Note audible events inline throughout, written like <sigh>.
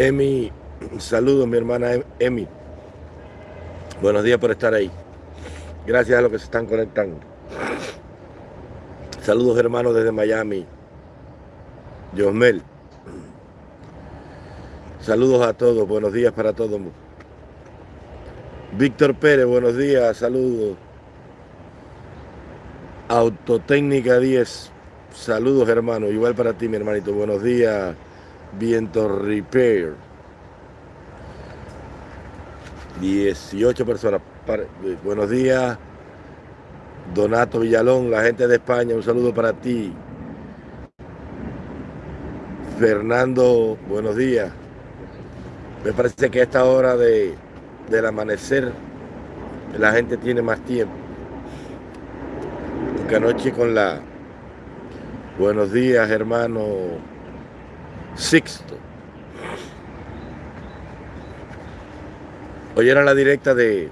Emi, saludos mi hermana Emi. Buenos días por estar ahí. Gracias a los que se están conectando. Saludos hermanos desde Miami. Josmel. Saludos a todos, buenos días para todos. Víctor Pérez, buenos días, saludos. Autotécnica 10, saludos hermano, igual para ti mi hermanito, buenos días. Viento Repair. 18 personas. Buenos días. Donato Villalón, la gente de España, un saludo para ti. Fernando, buenos días. Me parece que a esta hora de, del amanecer la gente tiene más tiempo. Porque anoche con la... Buenos días, hermano Sixto. Hoy era la directa de,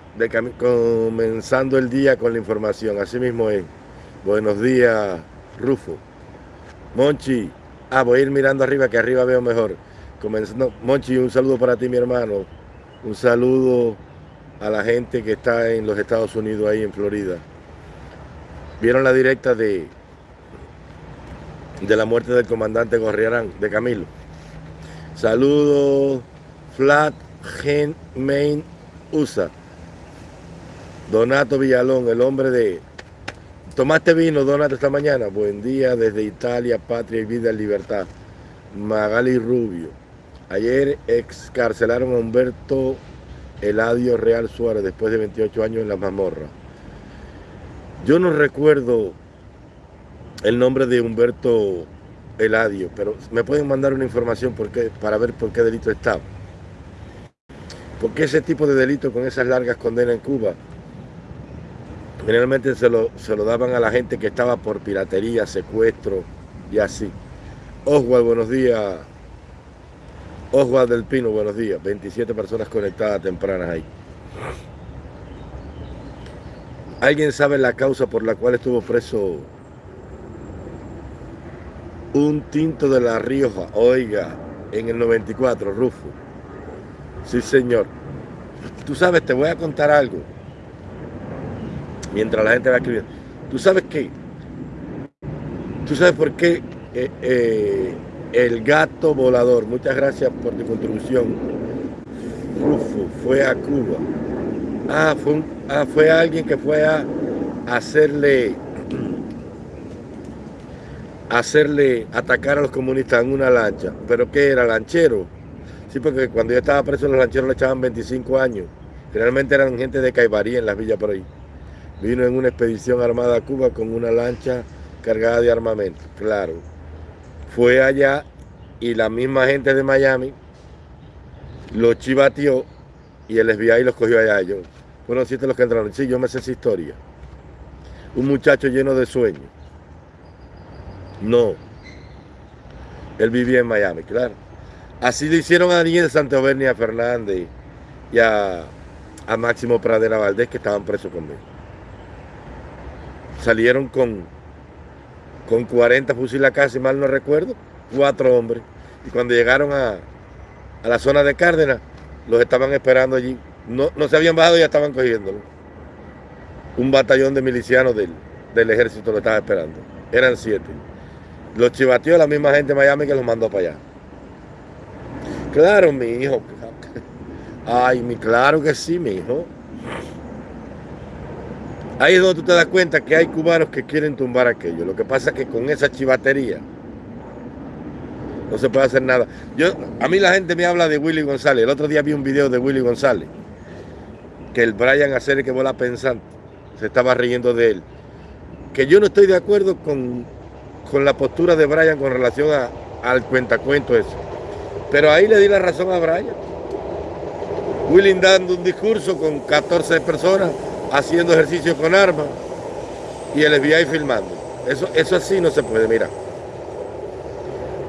comenzando el día con la información. Así mismo es. Buenos días, Rufo. Monchi. Ah, voy a ir mirando arriba, que arriba veo mejor. Comenzando. Monchi, un saludo para ti, mi hermano. Un saludo a la gente que está en los Estados Unidos, ahí en Florida. ¿Vieron la directa de, de la muerte del comandante Gorriarán, de Camilo? Saludos, Flat Gen Main USA. Donato Villalón, el hombre de... ¿Tomaste vino, Donato, esta mañana? Buen día desde Italia, Patria y Vida en Libertad. Magali Rubio. Ayer excarcelaron a Humberto Eladio Real Suárez después de 28 años en la mazmorra. Yo no recuerdo el nombre de Humberto Eladio, pero me pueden mandar una información para ver por qué delito estaba. Porque ese tipo de delito con esas largas condenas en Cuba, generalmente se lo, se lo daban a la gente que estaba por piratería, secuestro y así. Oswald, buenos días. Oswald del Pino, buenos días. 27 personas conectadas tempranas ahí. ¿Alguien sabe la causa por la cual estuvo preso un tinto de La Rioja? Oiga, en el 94, Rufo. Sí, señor. Tú sabes, te voy a contar algo. Mientras la gente va escribiendo. Tú sabes qué. Tú sabes por qué eh, eh, el gato volador, muchas gracias por tu contribución. Rufo fue a Cuba. Ah, fue, ah, fue alguien que fue a hacerle hacerle atacar a los comunistas en una lancha. ¿Pero qué era? ¿Lanchero? Sí, porque cuando yo estaba preso los lancheros le echaban 25 años. Generalmente eran gente de Caibarí en las villas por ahí. Vino en una expedición armada a Cuba con una lancha cargada de armamento. Claro. Fue allá y la misma gente de Miami lo chivateó y el FBI los cogió allá. Yo, bueno, siete los que entraron. Sí, yo me sé esa historia. Un muchacho lleno de sueños. No. Él vivía en Miami, claro. Así lo hicieron a Daniel Santovernia Fernández y a, Máximo Pradera Valdés que estaban presos conmigo. Salieron con, con 40 fusiles acá, si mal no recuerdo, cuatro hombres. Y cuando llegaron a, la zona de Cárdenas, los estaban esperando allí. No, no se habían bajado y ya estaban cogiéndolo. Un batallón de milicianos del, del ejército lo estaba esperando. Eran siete. Los chivateó la misma gente de Miami que los mandó para allá. Claro, mi hijo. <laughs> Ay, mi, claro que sí, mi hijo. Ahí es donde tú te das cuenta que hay cubanos que quieren tumbar aquello. Lo que pasa es que con esa chivatería no se puede hacer nada. Yo, a mí la gente me habla de Willy González. El otro día vi un video de Willy González. Que el Brian Acer que vuela pensando se estaba riendo de él. Que yo no estoy de acuerdo con, con la postura de Brian con relación a, al cuentacuento eso. Pero ahí le di la razón a Brian. Willing dando un discurso con 14 personas haciendo ejercicio con armas y el FBI filmando. Eso, eso así no se puede, mira.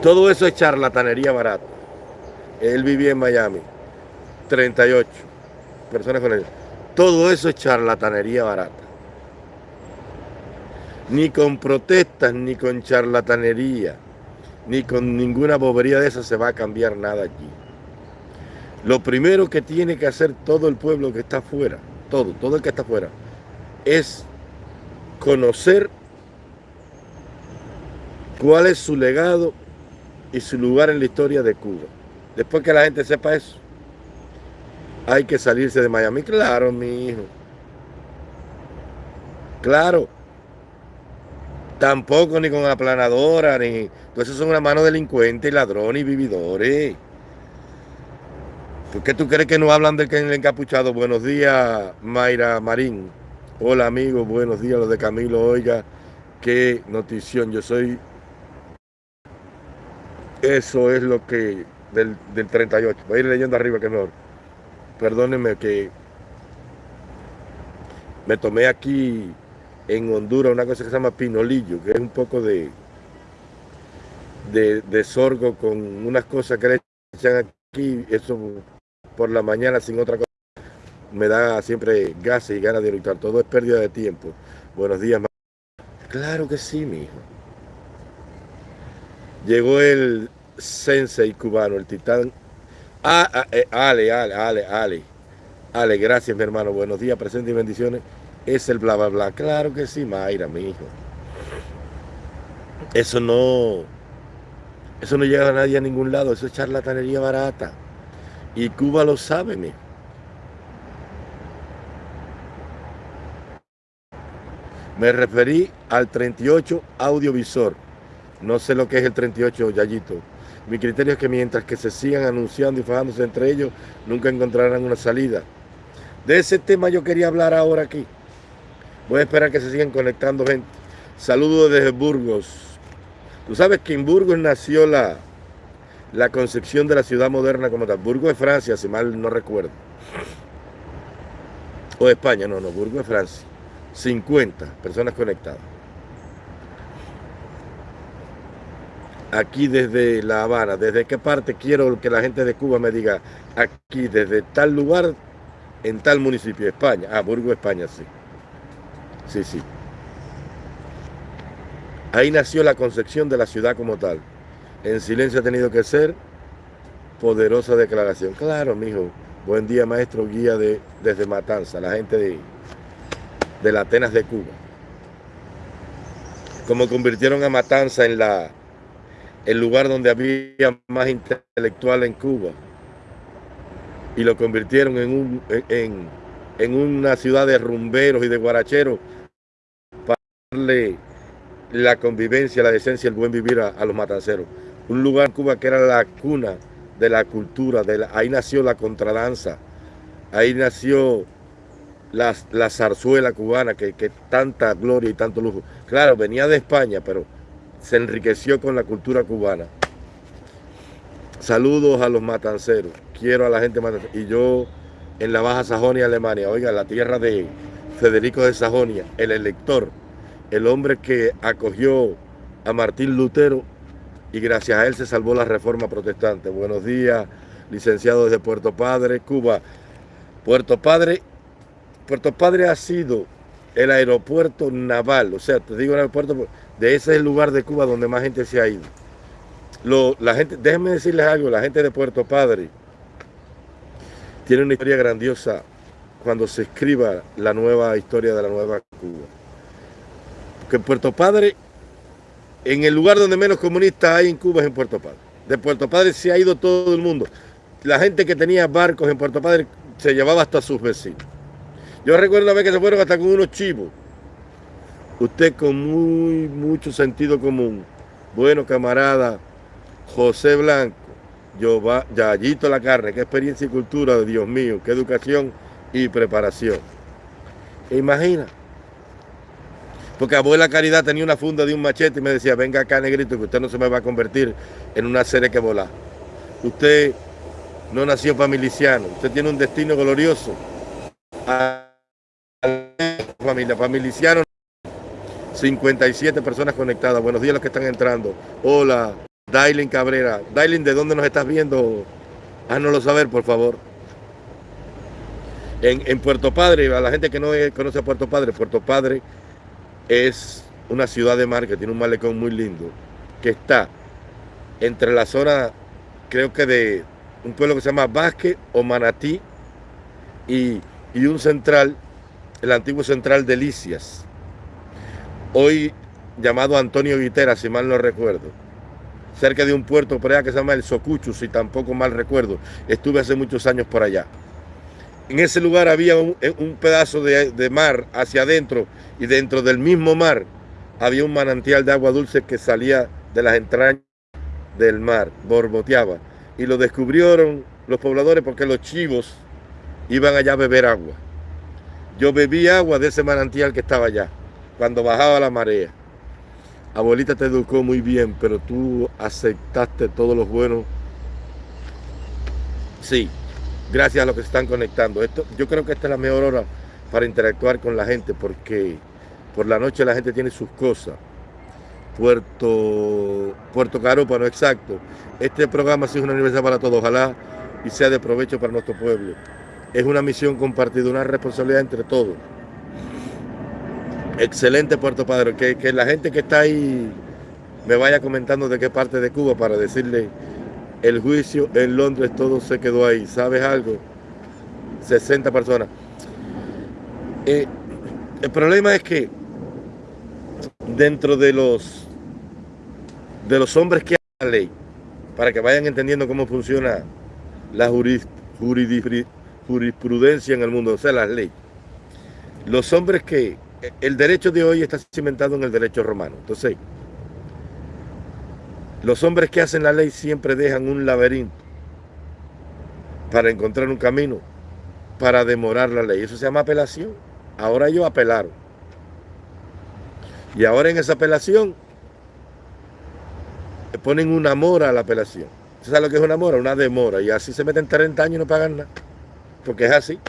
Todo eso es charlatanería barata. Él vivía en Miami, 38 personas con él. Todo eso es charlatanería barata. Ni con protestas, ni con charlatanería ni con ninguna bobería de esa se va a cambiar nada allí. Lo primero que tiene que hacer todo el pueblo que está afuera, todo, todo el que está afuera, es conocer cuál es su legado y su lugar en la historia de Cuba. Después que la gente sepa eso, hay que salirse de Miami. Claro, mi hijo. Claro. Tampoco ni con aplanadora, ni... Entonces son una mano delincuentes, ladrones y vividores. ¿Por qué tú crees que no hablan del que el encapuchado? Buenos días, Mayra Marín. Hola, amigos. Buenos días, los de Camilo. Oiga, qué notición. Yo soy... Eso es lo que... Del, del 38. Voy a ir leyendo arriba que mejor perdónenme que me tomé aquí en Honduras una cosa que se llama pinolillo, que es un poco de, de, sorgo con unas cosas que le echan aquí, eso por la mañana sin otra cosa, me da siempre gases y ganas de eructar, todo es pérdida de tiempo. Buenos días, Claro que sí, mi hijo. Llegó el sensei cubano, el titán Ah, ah eh, Ale, Ale, Ale, Ale. Ale, gracias, mi hermano. Buenos días, presentes y bendiciones. Es el bla, bla, bla. Claro que sí, Mayra, mi hijo. Eso no... Eso no llega a nadie a ningún lado. Eso es charlatanería barata. Y Cuba lo sabe, mi Me referí al 38 audiovisor. No sé lo que es el 38, Yayito. Mi criterio es que mientras que se sigan anunciando y fajándose entre ellos, nunca encontrarán una salida. De ese tema yo quería hablar ahora aquí. Voy a esperar que se sigan conectando gente. Saludos desde Burgos. Tú sabes que en Burgos nació la, la concepción de la ciudad moderna como tal. Burgos es Francia, si mal no recuerdo. O España, no, no, Burgos es Francia. 50 personas conectadas. aquí desde La Habana, desde qué parte quiero que la gente de Cuba me diga, aquí desde tal lugar, en tal municipio, España. Ah, Burgo, España, sí. Sí, sí. Ahí nació la concepción de la ciudad como tal. En silencio ha tenido que ser poderosa declaración. Claro, mijo. Buen día, maestro guía de, desde Matanza, la gente de, de la Atenas de Cuba. Como convirtieron a Matanza en la el lugar donde había más intelectual en Cuba y lo convirtieron en, un, en, una ciudad de rumberos y de guaracheros darle la convivencia, la decencia, el buen vivir a, los matanceros. Un lugar en Cuba que era la cuna de la cultura, de ahí nació la contradanza, ahí nació la, la zarzuela cubana, que, que tanta gloria y tanto lujo. Claro, venía de España, pero se enriqueció con la cultura cubana. Saludos a los matanceros. Quiero a la gente matancera. Y yo en la Baja Sajonia, Alemania, oiga, la tierra de Federico de Sajonia, el elector, el hombre que acogió a Martín Lutero y gracias a él se salvó la reforma protestante. Buenos días, licenciado desde Puerto Padre, Cuba. Puerto Padre, Puerto Padre ha sido el aeropuerto naval, o sea, te digo el aeropuerto de ese es el lugar de Cuba donde más gente se ha ido. la gente, déjenme decirles algo, la gente de Puerto Padre tiene una historia grandiosa cuando se escriba la nueva historia de la nueva Cuba. En Puerto Padre, en el lugar donde menos comunistas hay en Cuba es en Puerto Padre. De Puerto Padre se ha ido todo el mundo. La gente que tenía barcos en Puerto Padre se llevaba hasta sus vecinos. Yo recuerdo una vez que se fueron hasta con unos chivos Usted con muy mucho sentido común. Bueno, camarada José Blanco, yo va, Yayito la carne, qué experiencia y cultura, Dios mío, qué educación y preparación. ¿E imagina? Porque abuela Caridad tenía una funda de un machete y me decía, venga acá negrito, que usted no se me va a convertir en una serie que volar. Usted no nació para miliciano, usted tiene un destino glorioso. A familia, para miliciano 57 personas conectadas. Buenos días a los que están entrando. Hola, Dailin Cabrera. Dailin, ¿de dónde nos estás viendo? Háganoslo saber, por favor. En, Puerto Padre, a la gente que no conoce a Puerto Padre, Puerto Padre es una ciudad de mar que tiene un malecón muy lindo, que está entre la zona, creo que de, un pueblo que se llama Vázquez o Manatí y, y un central, el antiguo central de Licias, hoy llamado Antonio Guitera, si mal no recuerdo, cerca de un puerto por allá que se llama el Socucho, si tampoco mal recuerdo. Estuve hace muchos años por allá. En ese lugar había un, eh, pedazo de, de, mar hacia adentro y dentro del mismo mar había un manantial de agua dulce que salía de las entrañas del mar, borboteaba. Y lo descubrieron los pobladores porque los chivos iban allá a beber agua. Yo bebí agua de ese manantial que estaba allá, cuando bajaba la marea. Abuelita te educó muy bien, pero tú aceptaste todos los buenos. Sí, gracias a los que están conectando. Esto, yo creo que esta es la mejor hora para interactuar con la gente, porque por la noche la gente tiene sus cosas. Puerto, Puerto Caropa, no exacto. Este programa sí es una universidad para todos, ojalá y sea de provecho para nuestro pueblo. Es una misión compartida, una responsabilidad entre todos. Excelente Puerto Padre, que, que la gente que está ahí me vaya comentando de qué parte de Cuba para decirle el juicio en Londres todo se quedó ahí. ¿Sabes algo? 60 personas. Eh, el problema es que dentro de los de los hombres que hay la ley, para que vayan entendiendo cómo funciona la jurisprudencia en el mundo, o sea, las leyes. Los hombres que, el derecho de hoy está cimentado en el derecho romano. Entonces, los hombres que hacen la ley siempre dejan un laberinto para encontrar un camino, para demorar la ley. Eso se llama apelación. Ahora ellos apelaron. Y ahora en esa apelación ponen una mora a la apelación. ¿Usted sabe lo que es una mora? Una demora. Y así se meten 30 años y no pagan nada. Porque es así.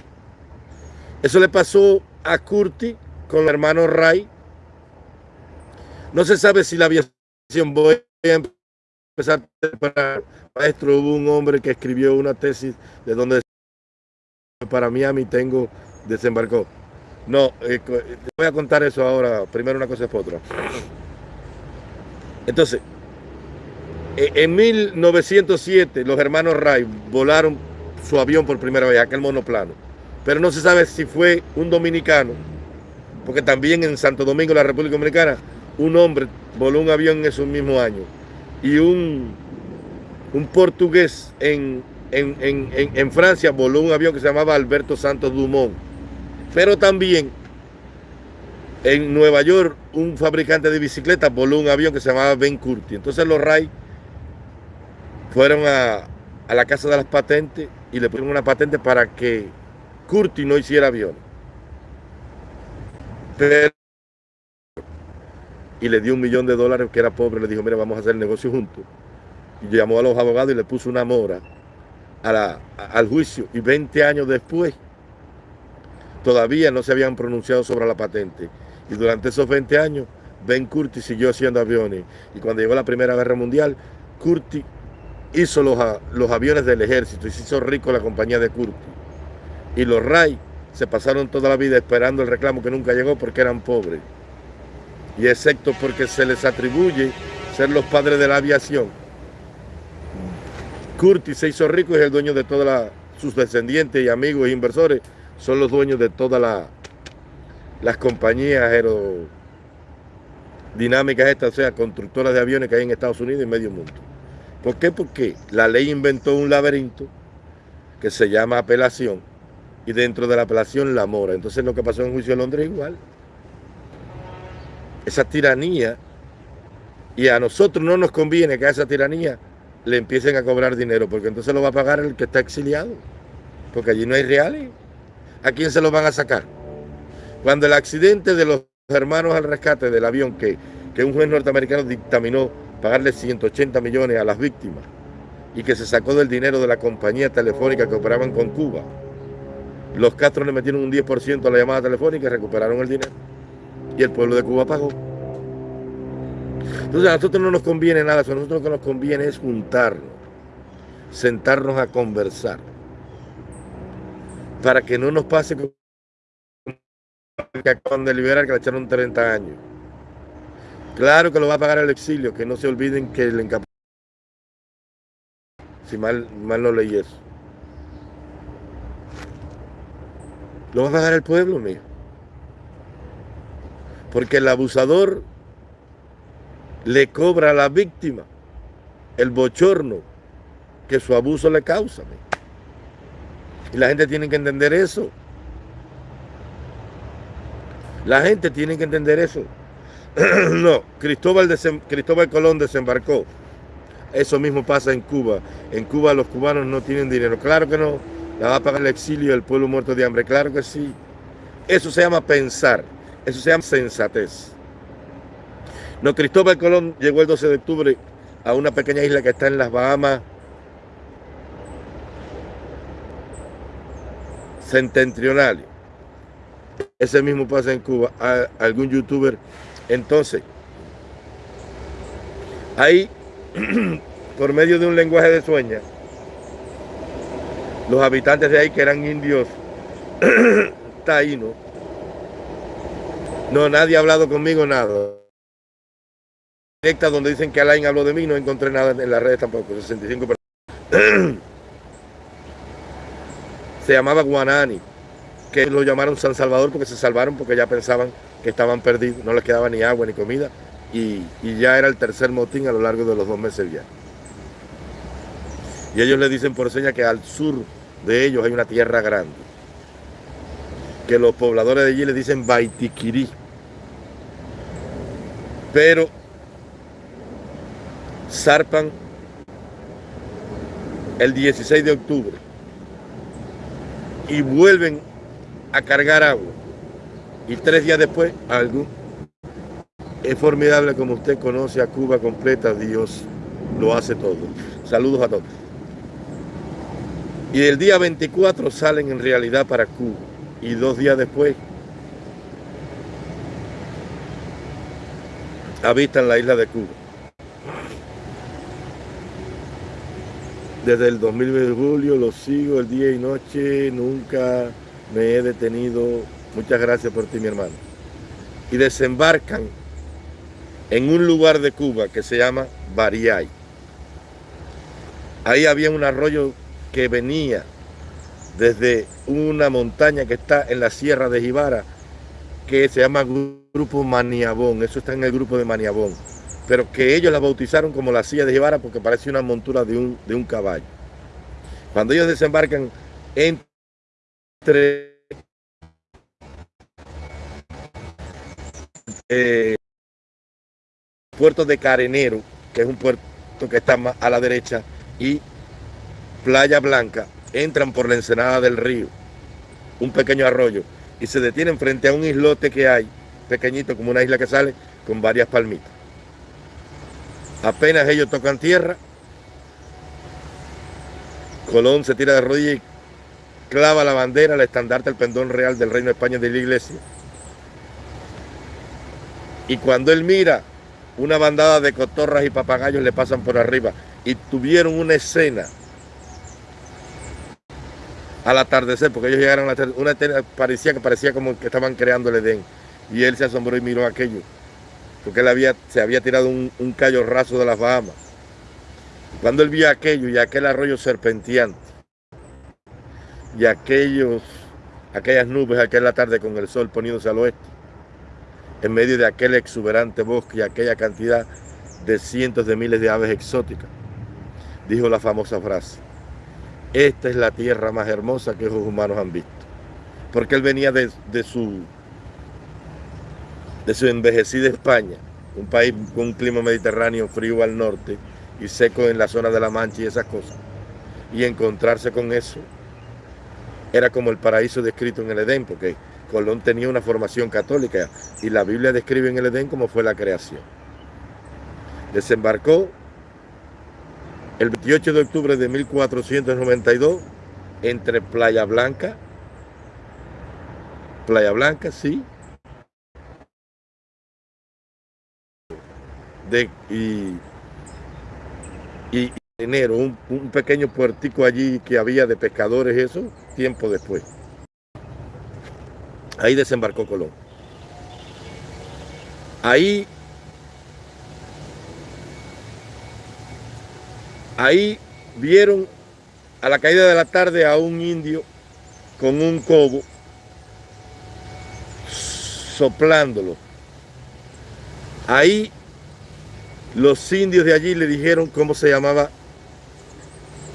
Eso le pasó a Curti con el hermano Ray. No se sabe si la aviación voy a empezar para maestro. Hubo un hombre que escribió una tesis de donde para Miami tengo desembarcó. No, eh, voy a contar eso ahora. Primero una cosa es otra. Entonces, e, en 1907 los hermanos Ray volaron su avión por primera vez, aquel monoplano. Pero no se sabe si fue un dominicano, porque también en Santo Domingo, la República Dominicana, un hombre voló un avión en esos mismos años. Y un, un portugués en, en, en, en Francia voló un avión que se llamaba Alberto Santos Dumont. Pero también en Nueva York, un fabricante de bicicletas voló un avión que se llamaba Ben Curti. Entonces los Ray fueron a, la casa de las patentes y le pusieron una patente para que Curti no hiciera avión. Y le dio un millón de dólares, que era pobre, le dijo, mira, vamos a hacer el negocio juntos. Y llamó a los abogados y le puso una mora al juicio. Y 20 años después, todavía no se habían pronunciado sobre la patente. Y durante esos 20 años, Ben Curti siguió haciendo aviones. Y cuando llegó la Primera Guerra Mundial, Curti hizo los, los aviones del ejército y se hizo rico la compañía de Curti. Y los Ray se pasaron toda la vida esperando el reclamo que nunca llegó porque eran pobres. Y excepto porque se les atribuye ser los padres de la aviación. Curti se hizo rico y es el dueño de todas sus descendientes y amigos e inversores son los dueños de todas las compañías aerodinámicas estas, o sea, constructoras de aviones que hay en Estados Unidos y medio mundo. ¿Por qué? Porque la ley inventó un laberinto que se llama apelación y dentro de la apelación la mora. Entonces lo que pasó en juicio de Londres es igual. Esa tiranía, y a nosotros no nos conviene que a esa tiranía le empiecen a cobrar dinero, porque entonces lo va a pagar el que está exiliado, porque allí no hay reales. ¿A quién se lo van a sacar? Cuando el accidente de los hermanos al rescate del avión que, que un juez norteamericano dictaminó pagarle 180 millones a las víctimas y que se sacó del dinero de la compañía telefónica que operaban con Cuba. Los Castro le metieron un 10% a la llamada telefónica y recuperaron el dinero. Y el pueblo de Cuba pagó. Entonces a nosotros no nos conviene nada, a nosotros lo que nos conviene es juntarnos, sentarnos a conversar, para que no nos pase como que acaban de liberar que le echaron 30 años. Claro que lo va a pagar el exilio, que no se olviden que el si mal, mal no leí eso. Lo va a pagar el pueblo, mío. Porque el abusador le cobra a la víctima el bochorno que su abuso le causa. Y la gente tiene que entender eso. La gente tiene que entender eso. <clears throat> no, Cristóbal, Cristóbal Colón desembarcó. Eso mismo pasa en Cuba. En Cuba los cubanos no tienen dinero. Claro que no. La va a pagar el exilio del pueblo muerto de hambre. Claro que sí. Eso se llama pensar. Eso se llama sensatez. No, Cristóbal Colón llegó el 12 de octubre a una pequeña isla que está en las Bahamas septentrionales. Ese mismo pasa en Cuba. A algún youtuber. Entonces, ahí, <clears throat> por medio de un lenguaje de sueños, los habitantes de ahí que eran indios <clears throat> taínos, no, nadie ha hablado conmigo, nada. Directa donde dicen que Alain habló de mí, no encontré nada en las redes tampoco, 65 personas. <clears throat> Se llamaba Guanani, que lo llamaron San Salvador porque se salvaron porque ya pensaban que estaban perdidos, no les quedaba ni agua ni comida y, y ya era el tercer motín a lo largo de los dos meses ya. Y ellos le dicen por seña que al sur de ellos hay una tierra grande. Que los pobladores de allí le dicen Baitiquirí. Pero zarpan el 16 de octubre y vuelven a cargar agua. Y tres días después, algo. Es formidable como usted conoce a Cuba completa, Dios lo hace todo. Saludos a todos. Y el día 24 salen en realidad para Cuba. Y dos días después habitan la isla de Cuba. Desde el 2000 de julio lo sigo el día y noche, nunca me he detenido. Muchas gracias por ti, mi hermano. Y desembarcan en un lugar de Cuba que se llama Bariay. Ahí había un arroyo que venía desde una montaña que está en la sierra de Jibara, que se llama Grupo Maniabón, eso está en el grupo de Maniabón, pero que ellos la bautizaron como la silla de Jibara porque parece una montura de un, de un caballo. Cuando ellos desembarcan entre eh, puerto de Carenero, que es un puerto que está más a la derecha, y Playa Blanca, entran por la ensenada del río, un pequeño arroyo, y se detienen frente a un islote que hay, pequeñito como una isla que sale, con varias palmitas. Apenas ellos tocan tierra, Colón se tira de rodillas y clava la bandera, el estandarte, el pendón real del Reino de España de la iglesia. Y cuando él mira, una bandada de cotorras y papagayos le pasan por arriba y tuvieron una escena al atardecer, porque ellos llegaron a la una parecía que parecía como que estaban creando el Edén. Y él se asombró y miró aquello, porque él había, se había tirado un, un callo raso de las Bahamas. Cuando él vio aquello y aquel arroyo serpenteante, y aquellos, aquellas nubes aquella tarde con el sol poniéndose al oeste, en medio de aquel exuberante bosque y aquella cantidad de cientos de miles de aves exóticas, dijo la famosa frase, esta es la tierra más hermosa que los humanos han visto. Porque él venía de, su, de su envejecida España, un país con un clima mediterráneo frío al norte y seco en la zona de la Mancha y esas cosas. Y encontrarse con eso era como el paraíso descrito en el Edén, porque Colón tenía una formación católica y la Biblia describe en el Edén cómo fue la creación. Desembarcó el 28 de octubre de 1492, entre Playa Blanca, Playa Blanca, sí, y, y, enero, un, un, pequeño puertico allí que había de pescadores, eso, tiempo después. Ahí desembarcó Colón. Ahí Ahí vieron a la caída de la tarde a un indio con un cobo soplándolo. Ahí los indios de allí le dijeron cómo se llamaba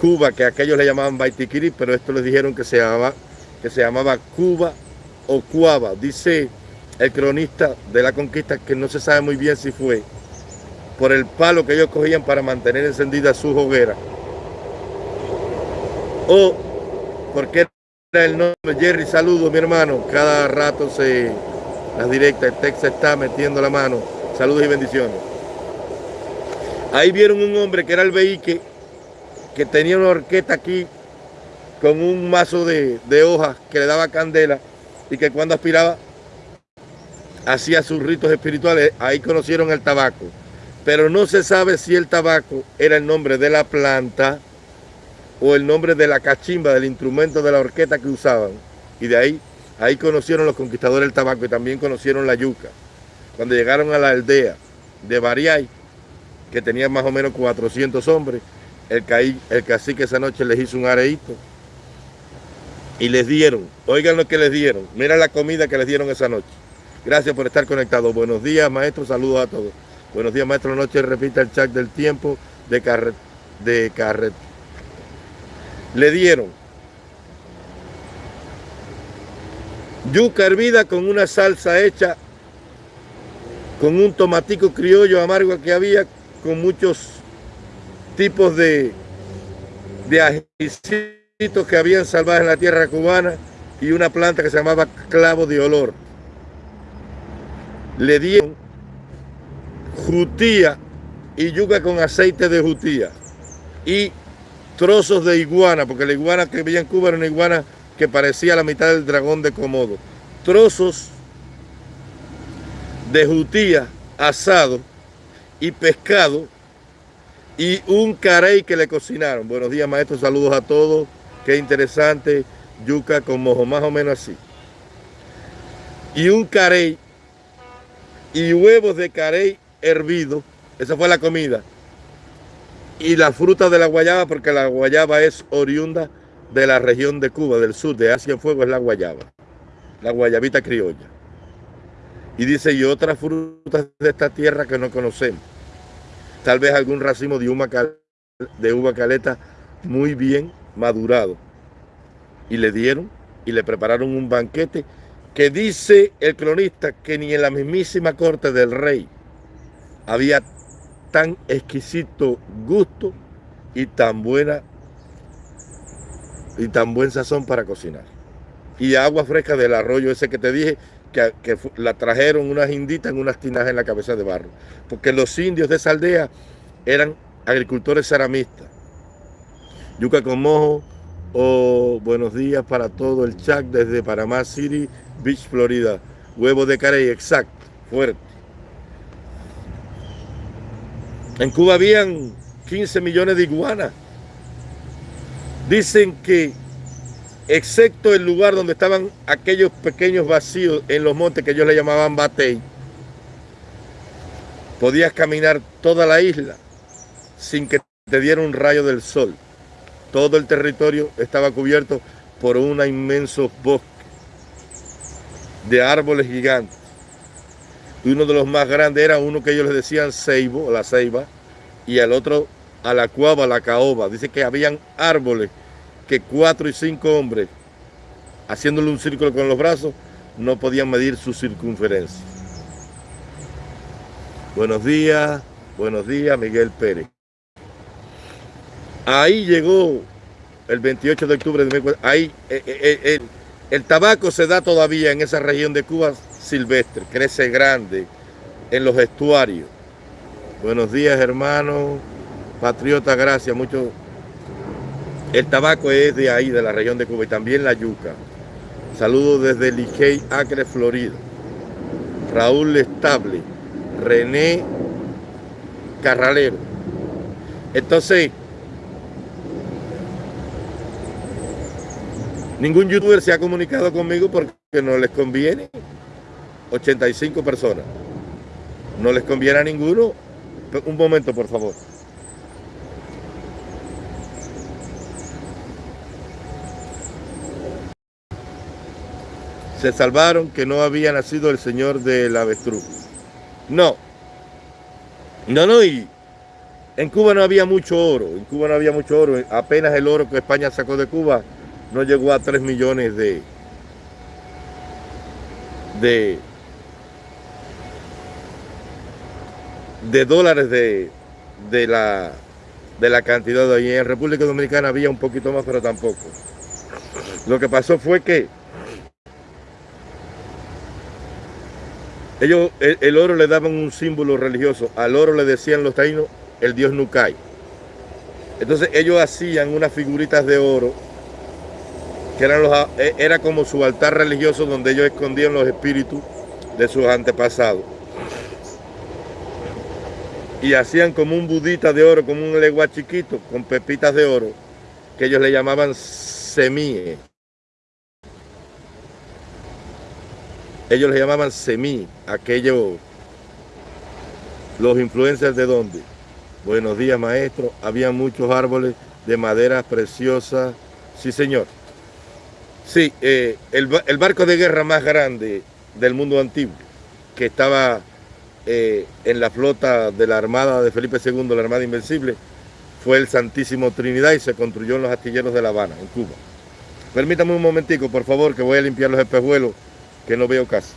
Cuba, que aquellos le llamaban Baitiquiri, pero esto les dijeron que se llamaba, que se llamaba Cuba o Cuava. Dice el cronista de la conquista que no se sabe muy bien si fue por el palo que ellos cogían para mantener encendida su hoguera. O porque era el nombre Jerry. Saludo mi hermano. Cada rato se las directas el texto está metiendo la mano. Saludos y bendiciones. Ahí vieron un hombre que era el veíque que tenía una orquesta aquí con un mazo de, de hojas que le daba candela y que cuando aspiraba hacía sus ritos espirituales, ahí conocieron el tabaco. Pero no se sabe si el tabaco era el nombre de la planta o el nombre de la cachimba, del instrumento de la orquesta que usaban. Y de ahí, ahí conocieron los conquistadores el tabaco y también conocieron la yuca. Cuando llegaron a la aldea de Bariay, que tenía más o menos 400 hombres, el, cacique esa noche les hizo un areíto y les dieron, oigan lo que les dieron, mira la comida que les dieron esa noche. Gracias por estar conectados. Buenos días, maestro. Saludos a todos. Buenos días, maestro. Noche repita el chat del tiempo de carret. De carret. Le dieron yuca hervida con una salsa hecha con un tomatico criollo amargo que había con muchos tipos de, de ajicitos que habían salvado en la tierra cubana y una planta que se llamaba clavo de olor le dieron jutía y yuca con aceite de jutía y trozos de iguana, porque la iguana que veía en Cuba era una iguana que parecía la mitad del dragón de Komodo. Trozos de jutía asado y pescado y un carey que le cocinaron. Buenos días, maestro, saludos a todos. Qué interesante, yuca con mojo, más o menos así. Y un carey y huevos de carey hervido. Esa fue la comida. Y la fruta de la guayaba, porque la guayaba es oriunda de la región de Cuba, del sur, de Asia en Fuego, es la guayaba. La guayabita criolla. Y dice, y otras frutas de esta tierra que no conocemos. Tal vez algún racimo de uva, de uva caleta muy bien madurado. Y le dieron y le prepararon un banquete que dice el cronista que ni en la mismísima corte del rey había tan exquisito gusto y tan buena y tan buen sazón para cocinar. Y agua fresca del arroyo ese que te dije, que, la trajeron unas inditas en unas tinajas en la cabeza de barro. Porque los indios de esa aldea eran agricultores ceramistas. Yuca con mojo, o buenos días para todo el chat desde Panamá City, Beach, Florida. Huevo de carey, exacto, fuerte. En Cuba habían 15 millones de iguanas. Dicen que, excepto el lugar donde estaban aquellos pequeños vacíos en los montes que ellos le llamaban batey, podías caminar toda la isla sin que te diera un rayo del sol. Todo el territorio estaba cubierto por un inmenso bosque de árboles gigantes. Y uno de los más grandes era uno que ellos le decían ceibo, la ceiba, y el otro a la cuava, la caoba. Dice que habían árboles que cuatro y cinco hombres, haciéndole un círculo con los brazos, no podían medir su circunferencia. Buenos días, buenos días, Miguel Pérez. Ahí llegó el 28 de octubre de ahí eh, eh, eh, el, tabaco se da todavía en esa región de Cuba silvestre, crece grande en los estuarios. Buenos días, hermano. Patriota, gracias. Mucho. El tabaco es de ahí, de la región de Cuba, y también la yuca. Saludos desde Licey, Acre, Florida. Raúl Estable, René Carralero. Entonces, Ningún youtuber se ha comunicado conmigo porque no les conviene. 85 personas. No les conviene a ninguno. Un momento, por favor. Se salvaron que no había nacido el señor del avestruz. No. No, no, y en Cuba no había mucho oro. En Cuba no había mucho oro. Apenas el oro que España sacó de Cuba no llegó a 3 millones de, de, de dólares de, de, la, de la cantidad de ahí. En República Dominicana había un poquito más, pero tampoco. Lo que pasó fue que ellos el, oro le daban un símbolo religioso. Al oro le decían los taínos el dios Nukai. Entonces ellos hacían unas figuritas de oro que eran los, e, era como su altar religioso donde ellos escondían los espíritus de sus antepasados. Y hacían como un budita de oro, como un legua chiquito, con pepitas de oro, que ellos le llamaban semíes. Ellos le llamaban semí, aquellos, los influencers de dónde. Buenos días, maestro. Había muchos árboles de madera preciosa. Sí, señor. Sí, eh, el, barco de guerra más grande del mundo antiguo, que estaba eh, en la flota de la Armada de Felipe II, la Armada Invencible, fue el Santísimo Trinidad y se construyó en los astilleros de La Habana, en Cuba. Permítame un momentico, por favor, que voy a limpiar los espejuelos, que no veo casi.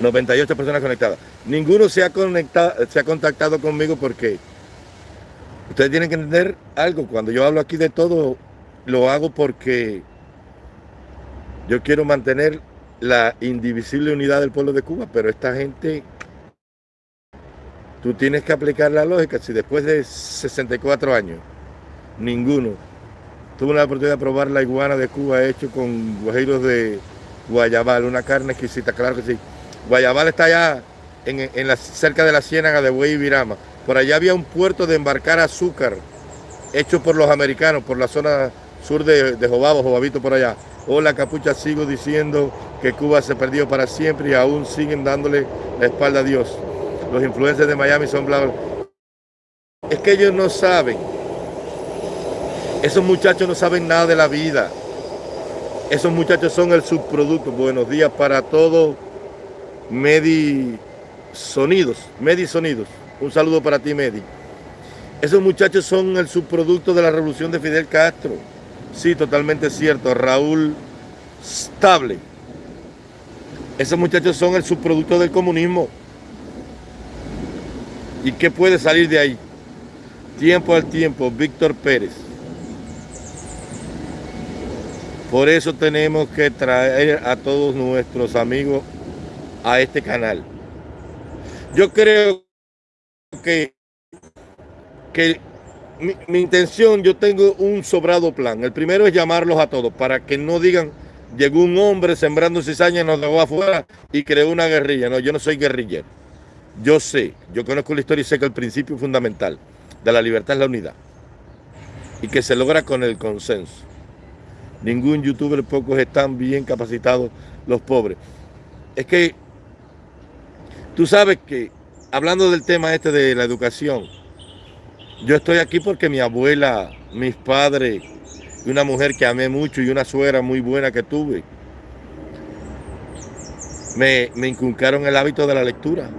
98 personas conectadas. Ninguno se ha, conectado, se ha contactado conmigo porque ustedes tienen que entender algo. Cuando yo hablo aquí de todo, lo hago porque yo quiero mantener la indivisible unidad del pueblo de Cuba, pero esta gente, tú tienes que aplicar la lógica. Si después de 64 años, ninguno tuvo la oportunidad de probar la iguana de Cuba hecho con guajiros de guayabal, una carne exquisita, claro que sí. Guayabal está allá en, cerca de la ciénaga de Buey y Virama. Por allá había un puerto de embarcar azúcar hecho por los americanos, por la zona sur de, de Jobabo, Jobabito por allá. Hola capucha, sigo diciendo que Cuba se perdió para siempre y aún siguen dándole la espalda a Dios. Los influencers de Miami son bla, Es que ellos no saben. Esos muchachos no saben nada de la vida. Esos muchachos son el subproducto. Buenos días para todos. Medi Sonidos, Medi Sonidos. Un saludo para ti, Medi. Esos muchachos son el subproducto de la revolución de Fidel Castro. Sí, totalmente cierto. Raúl Stable. Esos muchachos son el subproducto del comunismo. ¿Y qué puede salir de ahí? Tiempo al tiempo, Víctor Pérez. Por eso tenemos que traer a todos nuestros amigos a este canal. Yo creo que, que mi, intención, yo tengo un sobrado plan. El primero es llamarlos a todos para que no digan, llegó un hombre sembrando cizaña, nos dejó afuera y creó una guerrilla. No, yo no soy guerrillero. Yo sé, yo conozco la historia y sé que el principio fundamental de la libertad es la unidad. Y que se logra con el consenso. Ningún youtuber, pocos están bien capacitados los pobres. Es que Tú sabes que, hablando del tema este de la educación, yo estoy aquí porque mi abuela, mis padres, una mujer que amé mucho y una suegra muy buena que tuve, me, me inculcaron el hábito de la lectura.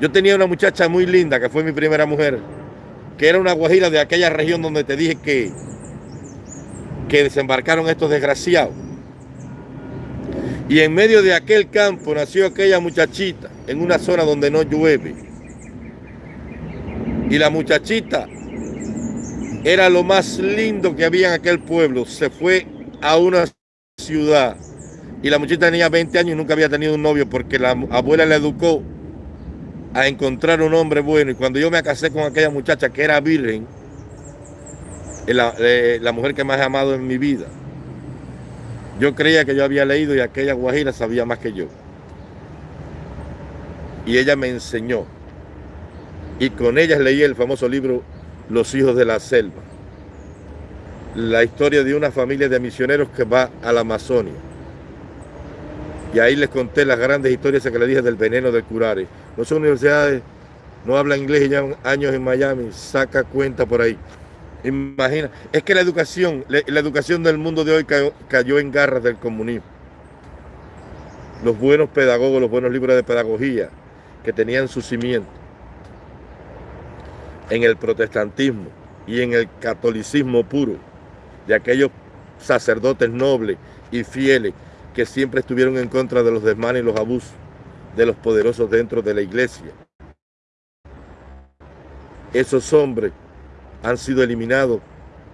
Yo tenía una muchacha muy linda, que fue mi primera mujer, que era una guajira de aquella región donde te dije que, que desembarcaron estos desgraciados. Y en medio de aquel campo nació aquella muchachita en una zona donde no llueve. Y la muchachita era lo más lindo que había en aquel pueblo. Se fue a una ciudad y la muchachita tenía 20 años y nunca había tenido un novio porque la abuela le educó a encontrar un hombre bueno. Y cuando yo me casé con aquella muchacha que era virgen, la, eh, la mujer que más he amado en mi vida, yo creía que yo había leído y aquella guajira sabía más que yo. y ella me enseñó. Y con ellas leí el famoso libro Los hijos de la selva. La historia de una familia de misioneros que va a la Amazonia. Y ahí les conté las grandes historias que le dije del veneno del curare. No son universidades, no habla inglés y llevan años en Miami, saca cuenta por ahí. Imagina, es que la educación, la, educación del mundo de hoy cayó en garras del comunismo. Los buenos pedagogos, los buenos libros de pedagogía, que tenían su cimiento en el protestantismo y en el catolicismo puro, de aquellos sacerdotes nobles y fieles que siempre estuvieron en contra de los desmanes y los abusos de los poderosos dentro de la iglesia. Esos hombres han sido eliminados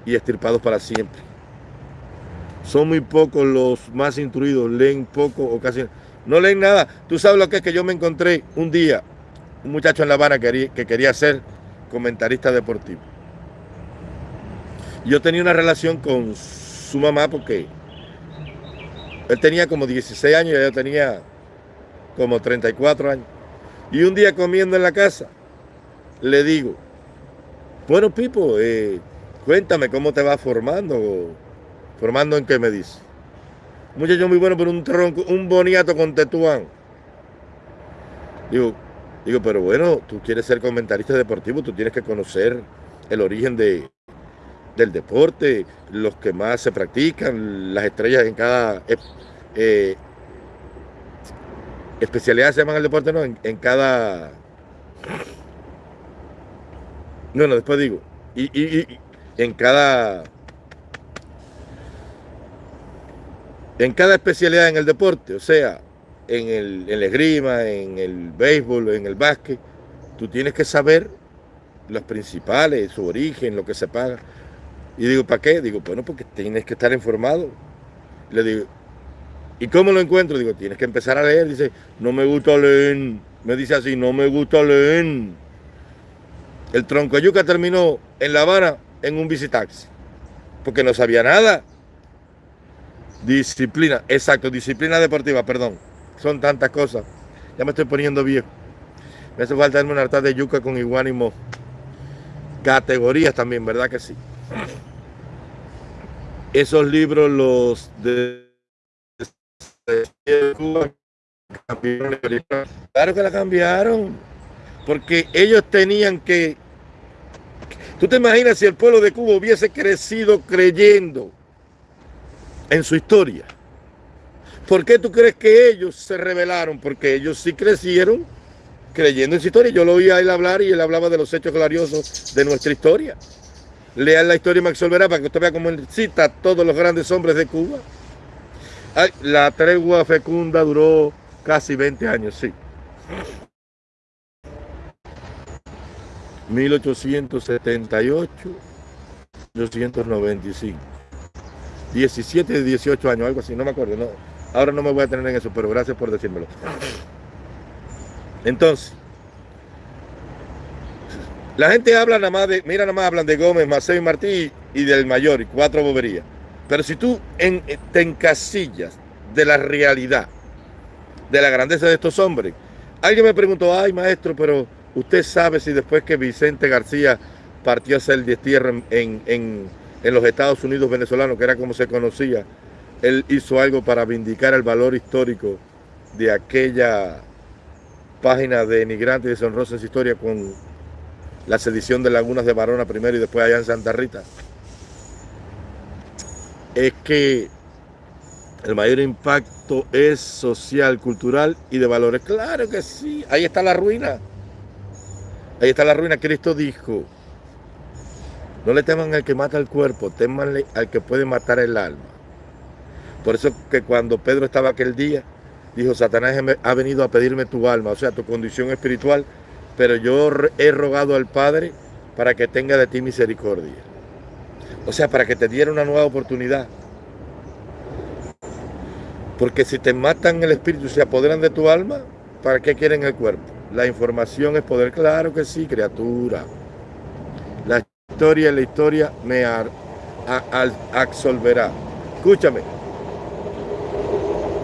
y estirpados para siempre. Son muy pocos los más instruidos, leen poco o casi no leen nada. Tú sabes lo que es que yo me encontré un día, un muchacho en La Habana que quería, ser comentarista deportivo. Yo tenía una relación con su mamá porque él tenía como 16 años y ella tenía como 34 años. Y un día comiendo en la casa, le digo, bueno, Pipo, eh, cuéntame cómo te va formando. ¿Formando en qué me dice? muchacho muy bueno, pero un tronco, un boniato con tetuán. Digo, digo, pero bueno, tú quieres ser comentarista deportivo, tú tienes que conocer el origen de, del deporte, los que más se practican, las estrellas en cada eh, especialidad se llaman el deporte, no, en cada... Bueno, después digo, y, en cada en cada especialidad en el deporte, o sea, en el, en esgrima, en el béisbol, en el básquet, tú tienes que saber los principales, su origen, lo que se paga. Y digo, ¿para qué? Digo, bueno, porque tienes que estar informado. Le digo, ¿y cómo lo encuentro? Digo, tienes que empezar a leer. Dice, no me gusta leer. Me dice así, no me gusta leer. El tronco de yuca terminó en La Habana en un visitaxi, porque no sabía nada. Disciplina, exacto, disciplina deportiva, perdón. Son tantas cosas. Ya me estoy poniendo viejo. Me hace falta darme una harta de yuca con iguánimo. Categorías también, ¿verdad que sí? Esos libros, los de claro que la cambiaron. Porque ellos tenían que... ¿Tú te imaginas si el pueblo de Cuba hubiese crecido creyendo en su historia. ¿Por qué tú crees que ellos se rebelaron? Porque ellos sí crecieron creyendo en su historia. Yo lo oí a él hablar y él hablaba de los hechos gloriosos de nuestra historia. Lean la historia y me absolverá para que usted vea cómo él cita a todos los grandes hombres de Cuba. la tregua fecunda duró casi 20 años, sí. 1878, 1895. 17, 18 años, algo así, no me acuerdo. No, ahora no me voy a tener en eso, pero gracias por decírmelo. Entonces, la gente habla nada más de, mira nada más hablan de Gómez, Maceo y Martí y del mayor y cuatro boberías. Pero si tú te encasillas de la realidad, de la grandeza de estos hombres, alguien me preguntó, ay maestro, pero usted sabe si después que Vicente García partió a hacer destierro en, en en los Estados Unidos venezolanos, que era como se conocía, él hizo algo para vindicar el valor histórico de aquella página de Emigrante y deshonrosa en su historia con la sedición de Lagunas de Barona primero y después allá en Santa Rita. Es que el mayor impacto es social, cultural y de valores. Claro que sí, ahí está la ruina. Ahí está la ruina. Cristo dijo, no le teman al que mata el cuerpo, temanle al que puede matar el alma. Por eso que cuando Pedro estaba aquel día, dijo, Satanás ha venido a pedirme tu alma, o sea, tu condición espiritual, pero yo he rogado al Padre para que tenga de ti misericordia. O sea, para que te diera una nueva oportunidad. Porque si te matan el espíritu se apoderan de tu alma, ¿para qué quieren el cuerpo? La información es poder, claro que sí, criatura. La historia, la historia me ar, absolverá. Escúchame.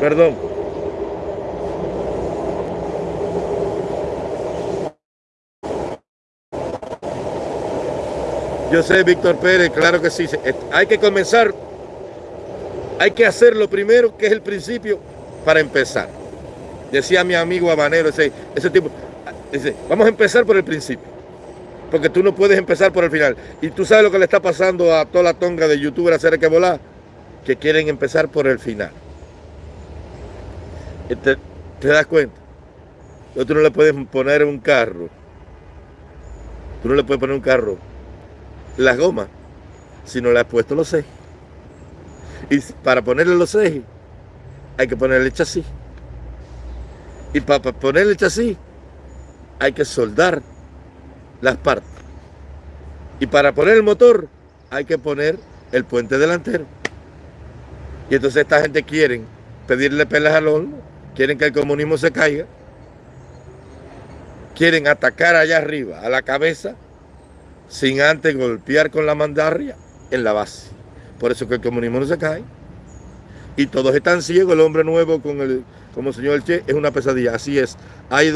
Perdón. Yo sé, Víctor Pérez, claro que sí. Eh, hay que comenzar. Hay que hacer lo primero, que es el principio, para empezar. Decía mi amigo Habanero, ese, ese tipo, dice, vamos a empezar por el principio. Porque tú no puedes empezar por el final. Y tú sabes lo que le está pasando a toda la tonga de youtubers hacer que volar, que quieren empezar por el final. Te, ¿Te das cuenta? Tú no le puedes poner un carro. Tú no le puedes poner un carro las gomas si no le has puesto los ejes. Y para ponerle los ejes hay que ponerle el chasis. Y para ponerle el chasis hay que soldar las partes. Y para poner el motor hay que poner el puente delantero. Y entonces esta gente quiere pedirle pelas al horno, quieren que el comunismo se caiga, quieren atacar allá arriba, a la cabeza, sin antes golpear con la mandarria en la base. Por eso que el comunismo no se cae. Y todos están ciegos, el hombre nuevo con el, como señor Che, es una pesadilla. Así es. Hay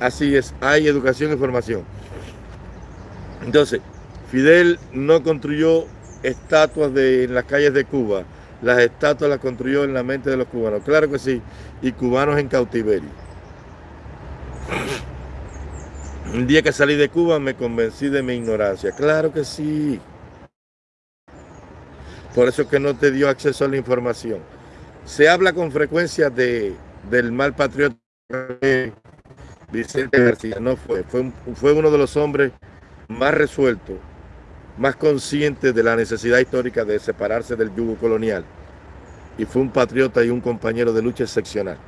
así es, hay educación y formación. Entonces, Fidel no construyó estatuas de, en las calles de Cuba. Las estatuas las construyó en la mente de los cubanos. Claro que sí. Y cubanos en cautiverio. Un día que salí de Cuba me convencí de mi ignorancia. Claro que sí. Por eso es que no te dio acceso a la información. Se habla con frecuencia de, del mal patriota Vicente García. No fue. Fue, fue uno de los hombres más resueltos, más conscientes de la necesidad histórica de separarse del yugo colonial. Y fue un patriota y un compañero de lucha excepcional.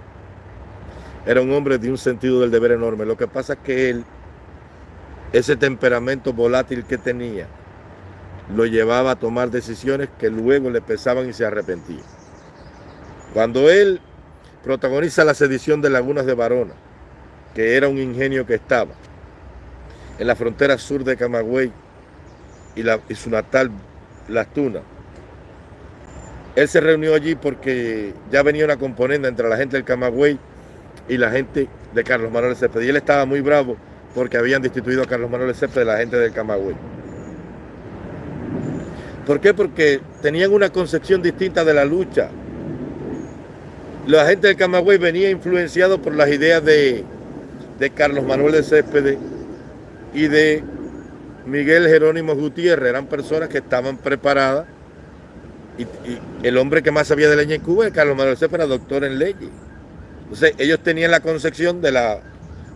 Era un hombre de un sentido del deber enorme. Lo que pasa es que él ese temperamento volátil que tenía lo llevaba a tomar decisiones que luego le pesaban y se arrepentía. Cuando él protagoniza la sedición de Lagunas de Varona, que era un ingenio que estaba en la frontera sur de Camagüey y, y su natal Las Tunas, él se reunió allí porque ya venía una componenda entre la gente del Camagüey y la gente de Carlos Manuel Cepeda. Y él estaba muy bravo porque habían destituido a Carlos Manuel Cepeda de la gente del Camagüey. ¿Por qué? Porque tenían una concepción distinta de la lucha. La gente del Camagüey venía influenciado por las ideas de, Carlos Manuel de Céspedes y de Miguel Jerónimo Gutiérrez. Eran personas que estaban preparadas. Y, el hombre que más sabía de leña en Cuba, Carlos Manuel Céspedes, era doctor en leyes. Entonces ellos tenían la concepción de la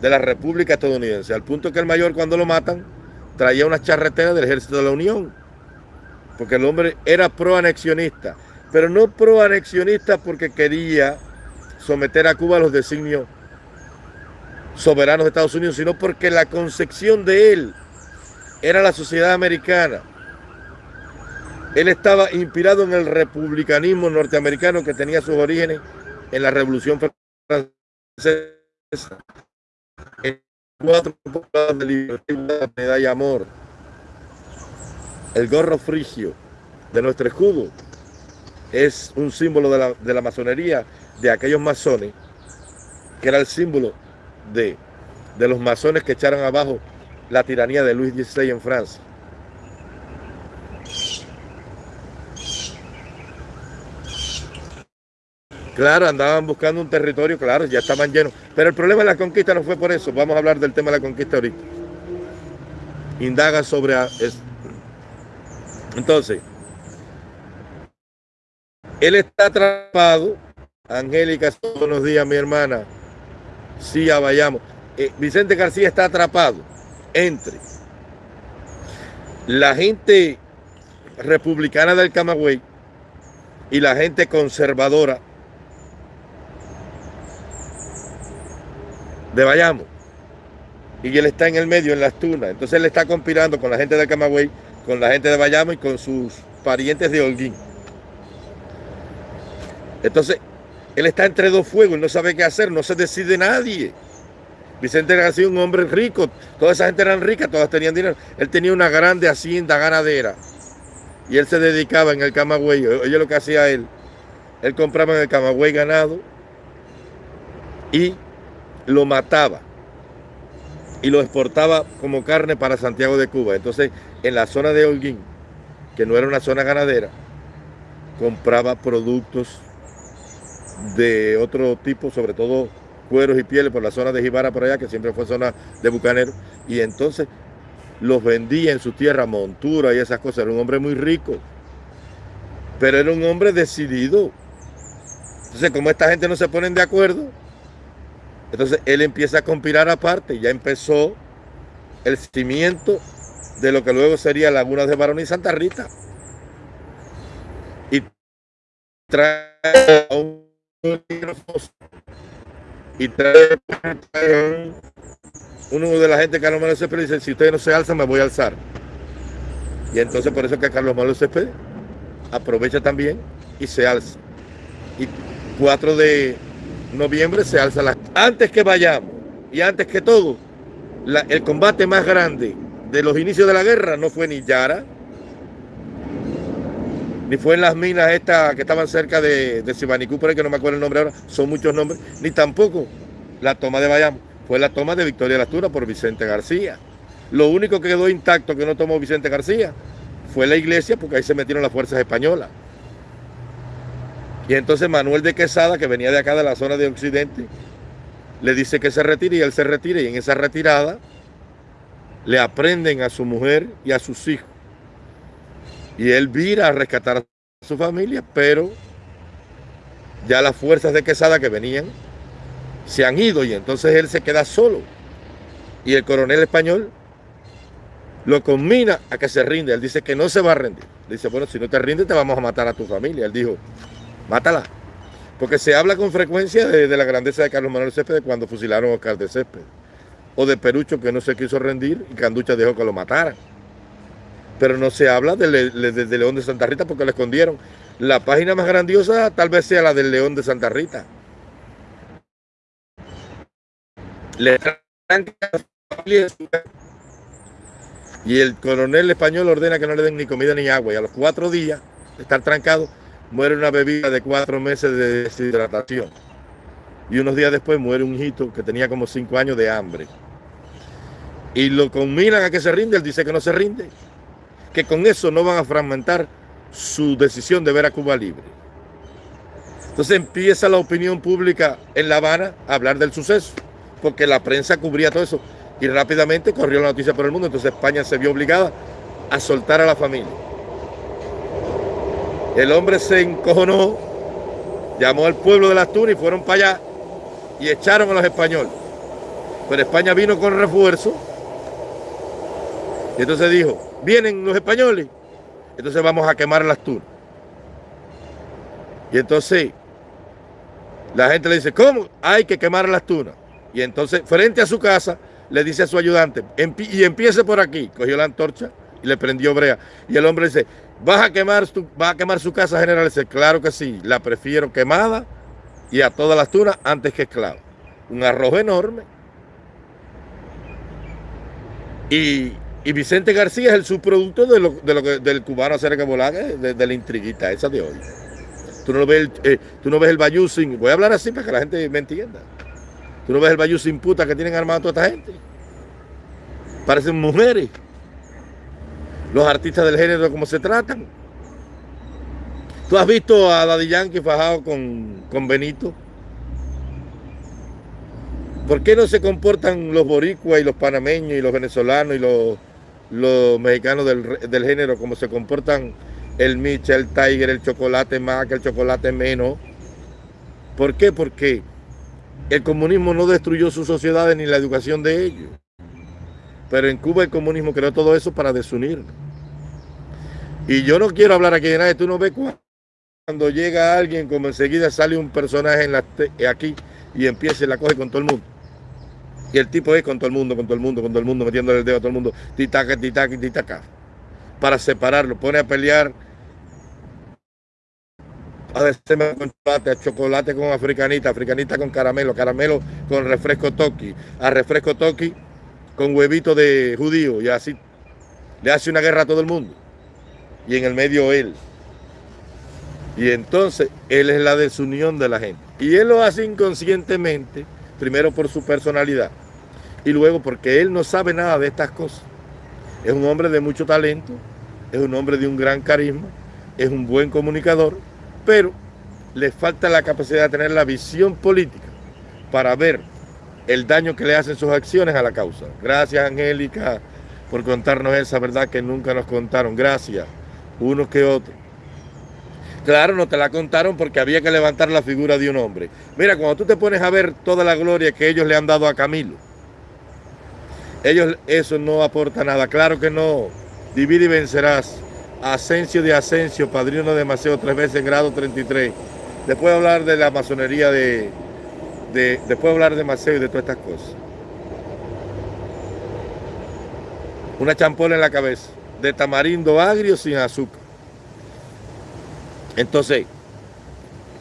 de la República Estadounidense, al punto que el mayor cuando lo matan traía una charretera del ejército de la Unión, porque el hombre era pro-anexionista, pero no pro-anexionista porque quería someter a Cuba a los designios soberanos de Estados Unidos, sino porque la concepción de él era la sociedad americana. Él estaba inspirado en el republicanismo norteamericano que tenía sus orígenes en la Revolución Francesa cuatro de libertad, medalla amor. El gorro frigio de nuestro escudo es un símbolo de la, de la masonería de aquellos masones, que era el símbolo de, de los masones que echaron abajo la tiranía de Luis XVI en Francia. Claro, andaban buscando un territorio, claro, ya estaban llenos. Pero el problema de la conquista no fue por eso. Vamos a hablar del tema de la conquista ahorita. Indaga sobre... Entonces, él está atrapado. Angélica, buenos días, mi hermana. Sí, ya vayamos. Eh, Vicente García está atrapado entre la gente republicana del Camagüey y la gente conservadora de Bayamo. Y él está en el medio, en las tunas. Entonces él está conspirando con la gente de Camagüey, con la gente de Bayamo y con sus parientes de Holguín. Entonces, él está entre dos fuegos, no sabe qué hacer, no se decide nadie. Vicente García, un hombre rico, toda esa gente eran ricas, todas tenían dinero. Él tenía una grande hacienda ganadera y él se dedicaba en el Camagüey. Oye lo que hacía él. Él compraba en el Camagüey ganado y lo mataba y lo exportaba como carne para Santiago de Cuba. Entonces, en la zona de Holguín, que no era una zona ganadera, compraba productos de otro tipo, sobre todo cueros y pieles por la zona de Jibara por allá, que siempre fue zona de bucanero, y entonces los vendía en su tierra, montura y esas cosas. Era un hombre muy rico, pero era un hombre decidido. Entonces, como esta gente no se ponen de acuerdo, entonces él empieza a conspirar aparte, ya empezó el cimiento de lo que luego sería Lagunas de Barón y Santa Rita. Y trae a un y trae uno de la gente Carlos Manuel Céspedes dice, si ustedes no se alzan, me voy a alzar. Y entonces por eso que Carlos Manuel Céspedes aprovecha también y se alza. Y 4 de noviembre se alza la... Antes que vayamos y antes que todo, el combate más grande de los inicios de la guerra no fue ni Yara, ni fue en las minas estas que estaban cerca de, de Sibanicú, por ahí que no me acuerdo el nombre ahora, son muchos nombres, ni tampoco la toma de Bayamo, fue la toma de Victoria Lastura por Vicente García. Lo único que quedó intacto que no tomó Vicente García fue la iglesia, porque ahí se metieron las fuerzas españolas. Y entonces Manuel de Quesada, que venía de acá de la zona de Occidente, le dice que se retire y él se retira. Y en esa retirada le aprenden a su mujer y a sus hijos. Y él vira a rescatar a su familia, pero ya las fuerzas de Quesada que venían se han ido y entonces él se queda solo. Y el coronel español lo combina a que se rinde. Él dice que no se va a rendir. Dice, bueno, si no te rindes te vamos a matar a tu familia. Él dijo, mátala. Porque se habla con frecuencia de, la grandeza de Carlos Manuel Céspedes cuando fusilaron a Oscar de Céspedes. O de Perucho que no se quiso rendir y Canducha dejó que lo mataran pero no se habla del, León de Santa Rita porque lo escondieron. La página más grandiosa tal vez sea la del León de Santa Rita. Y el coronel español ordena que no le den ni comida ni agua. Y a los cuatro días de estar trancado, muere una bebida de cuatro meses de deshidratación. Y unos días después muere un hijito que tenía como cinco años de hambre. Y lo combinan a que se rinde, él dice que no se rinde que con eso no van a fragmentar su decisión de ver a Cuba libre. Entonces empieza la opinión pública en La Habana a hablar del suceso, porque la prensa cubría todo eso y rápidamente corrió la noticia por el mundo, entonces España se vio obligada a soltar a la familia. El hombre se encojonó, llamó al pueblo de las Tunas y fueron para allá y echaron a los españoles. Pero España vino con refuerzo y entonces dijo, vienen los españoles, entonces vamos a quemar las tunas. Y entonces la gente le dice, ¿cómo? Hay que quemar las tunas. Y entonces frente a su casa le dice a su ayudante, y empiece por aquí. Cogió la antorcha y le prendió brea. Y el hombre dice, ¿vas a quemar, a quemar su casa, general? Dice, claro que sí, la prefiero quemada y a todas las tunas antes que esclavo. Un arroz enorme. Y y Vicente García es el subproducto de lo, del cubano acerca de, de, de la intriguita esa de hoy. Tú no, ves el, eh, tú no ves el bayú sin... Voy a hablar así para que la gente me entienda. Tú no ves el bayú sin puta que tienen armado toda esta gente. Parecen mujeres. Los artistas del género, cómo se tratan. ¿Tú has visto a Daddy Yankee fajado con, con Benito? ¿Por qué no se comportan los boricuas y los panameños y los venezolanos y los los mexicanos del, género, como se comportan el Micha, el Tiger, el chocolate más, que el chocolate menos. ¿Por qué? Porque el comunismo no destruyó sus sociedades ni la educación de ellos. Pero en Cuba el comunismo creó todo eso para desunirnos. Y yo no quiero hablar aquí de nadie. Tú no ves cuando llega alguien, como enseguida sale un personaje en la, aquí y empieza y la coge con todo el mundo. Y el tipo es con todo el mundo, con todo el mundo, con todo el mundo, metiéndole el dedo a todo el mundo, titaca, titaca, titaca, para separarlo. Pone a pelear a con chocolate, a chocolate con africanita, africanita con caramelo, caramelo con refresco toki, a refresco toki con huevito de judío y así le hace una guerra a todo el mundo. Y en el medio él. Y entonces él es la desunión de la gente. Y él lo hace inconscientemente, primero por su personalidad Y luego porque él no sabe nada de estas cosas. Es un hombre de mucho talento, es un hombre de un gran carisma, es un buen comunicador, pero le falta la capacidad de tener la visión política para ver el daño que le hacen sus acciones a la causa. Gracias, Angélica, por contarnos esa verdad que nunca nos contaron. Gracias, unos que otros. Claro, no te la contaron porque había que levantar la figura de un hombre. Mira, cuando tú te pones a ver toda la gloria que ellos le han dado a Camilo, ellos eso no aporta nada. Claro que no. Divide y vencerás. Asensio de Asensio, padrino de Maceo, tres veces grado 33. Después de hablar de la masonería de, de, después de hablar de Maceo y de todas estas cosas. Una champola en la cabeza, de tamarindo agrio sin azúcar. Entonces,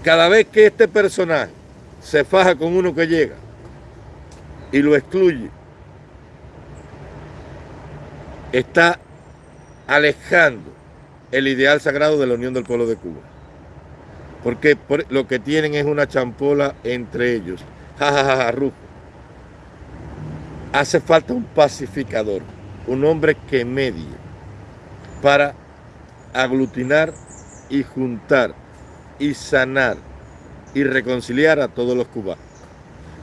cada vez que este personaje se faja con uno que llega y lo excluye, está alejando el ideal sagrado de la unión del pueblo de Cuba. Porque lo que tienen es una champola entre ellos. Ja, Hace falta un pacificador, un hombre que medie para aglutinar y juntar y sanar y reconciliar a todos los cubanos.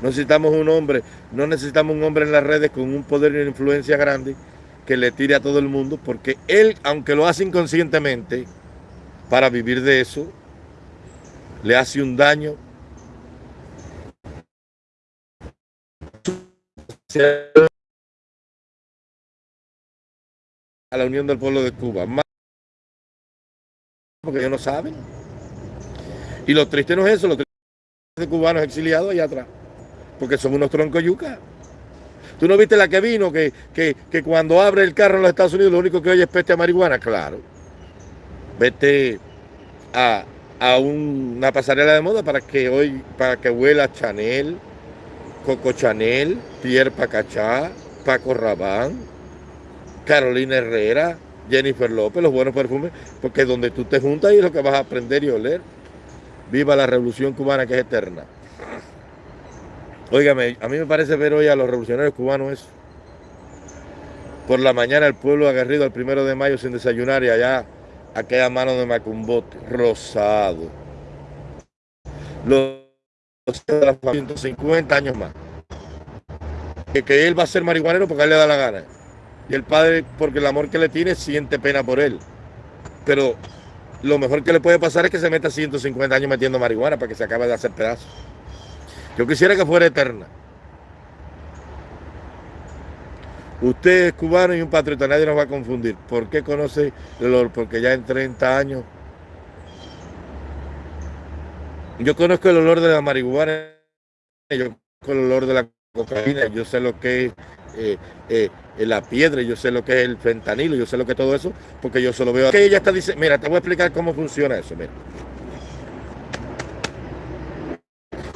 necesitamos un hombre, no necesitamos un hombre en las redes con un poder y una influencia grande que le tire a todo el mundo, porque él, aunque lo hace inconscientemente, para vivir de eso, le hace un daño a la unión del pueblo de Cuba. Porque ellos no saben. Y lo triste no es eso, lo triste de cubanos exiliados allá atrás, porque son unos troncos yuca. ¿Tú no viste la que vino, que, que, cuando abre el carro en los Estados Unidos lo único que oye es peste a marihuana? Claro. Vete a, una pasarela de moda para que hoy, para que huela Chanel, Coco Chanel, Pierre Pacachá, Paco Rabán, Carolina Herrera, Jennifer López, los buenos perfumes, porque donde tú te juntas ahí es lo que vas a aprender y oler. Viva la revolución cubana que es eterna. Óigame, a mí me parece ver hoy a los revolucionarios cubanos eso. Por la mañana el pueblo agarrido al primero de mayo sin desayunar y allá aquella mano de Macumbote, rosado. Los 150 años más. Que, que él va a ser marihuanero porque a él le da la gana. Y el padre, porque el amor que le tiene, siente pena por él. Pero lo mejor que le puede pasar es que se meta 150 años metiendo marihuana para que se acabe de hacer pedazos. Yo quisiera que fuera eterna. Usted es cubano y un patriota, nadie nos va a confundir. ¿Por qué conoce el olor? Porque ya en 30 años. Yo conozco el olor de la marihuana, yo conozco el olor de la cocaína, yo sé lo que es eh, eh, la piedra, yo sé lo que es el fentanilo, yo sé lo que es todo eso, porque yo solo veo. Que ella está dice, mira, te voy a explicar cómo funciona eso.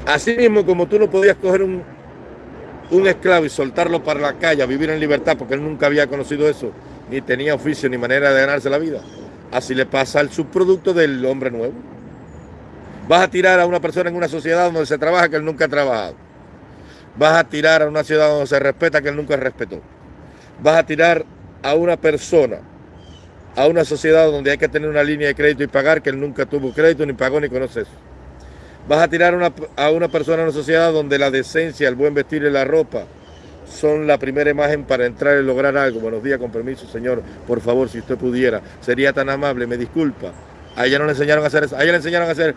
Así mismo como tú no podías coger un, un esclavo y soltarlo para la calle a vivir en libertad porque él nunca había conocido eso, ni tenía oficio ni manera de ganarse la vida. Así le pasa al subproducto del hombre nuevo. Vas a tirar a una persona en una sociedad donde se trabaja que él nunca ha trabajado. Vas a tirar a una ciudad donde se respeta que él nunca respetó. Vas a tirar a una persona a una sociedad donde hay que tener una línea de crédito y pagar que él nunca tuvo crédito, ni pagó, ni conoce eso. Vas a tirar a una persona en una sociedad donde la decencia, el buen vestir y la ropa son la primera imagen para entrar y lograr algo. Buenos días, con permiso, señor. Por favor, si usted pudiera, sería tan amable, me disculpa. A ella no le enseñaron a hacer eso. A ella le enseñaron a hacer,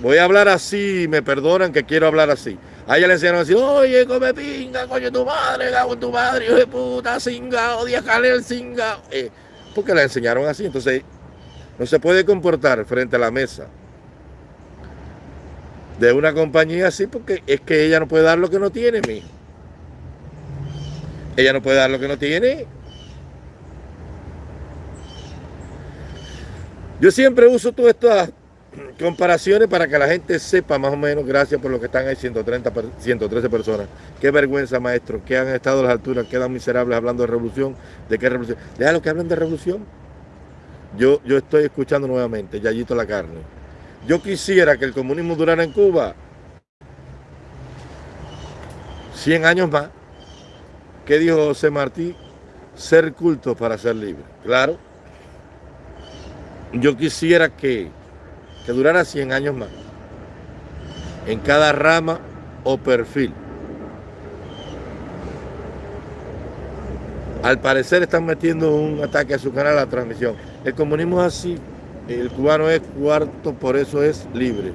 voy a hablar así, me perdonan que quiero hablar así. A ella le enseñaron a decir, oye, come pinga, coño tu madre, cago tu madre, hijo de puta, singa, odia el singa. Eh, porque la enseñaron así. Entonces, no se puede comportar frente a la mesa de una compañía así porque es que ella no puede dar lo que no tiene, mi. Ella no puede dar lo que no tiene. Yo siempre uso todas estas comparaciones para que la gente sepa más o menos, gracias por lo que están ahí, 130, 113 personas. Qué vergüenza, maestro, que han estado a las alturas, quedan miserables hablando de revolución. ¿De qué revolución? lo que hablan de revolución. Yo, yo estoy escuchando nuevamente, Yayito la carne. Yo quisiera que el comunismo durara en Cuba 100 años más. ¿Qué dijo José Martí? Ser culto para ser libre. Claro. Yo quisiera que, que durara 100 años más. En cada rama o perfil. Al parecer están metiendo un ataque a su canal a la transmisión. El comunismo es así. El cubano es cuarto, por eso es libre.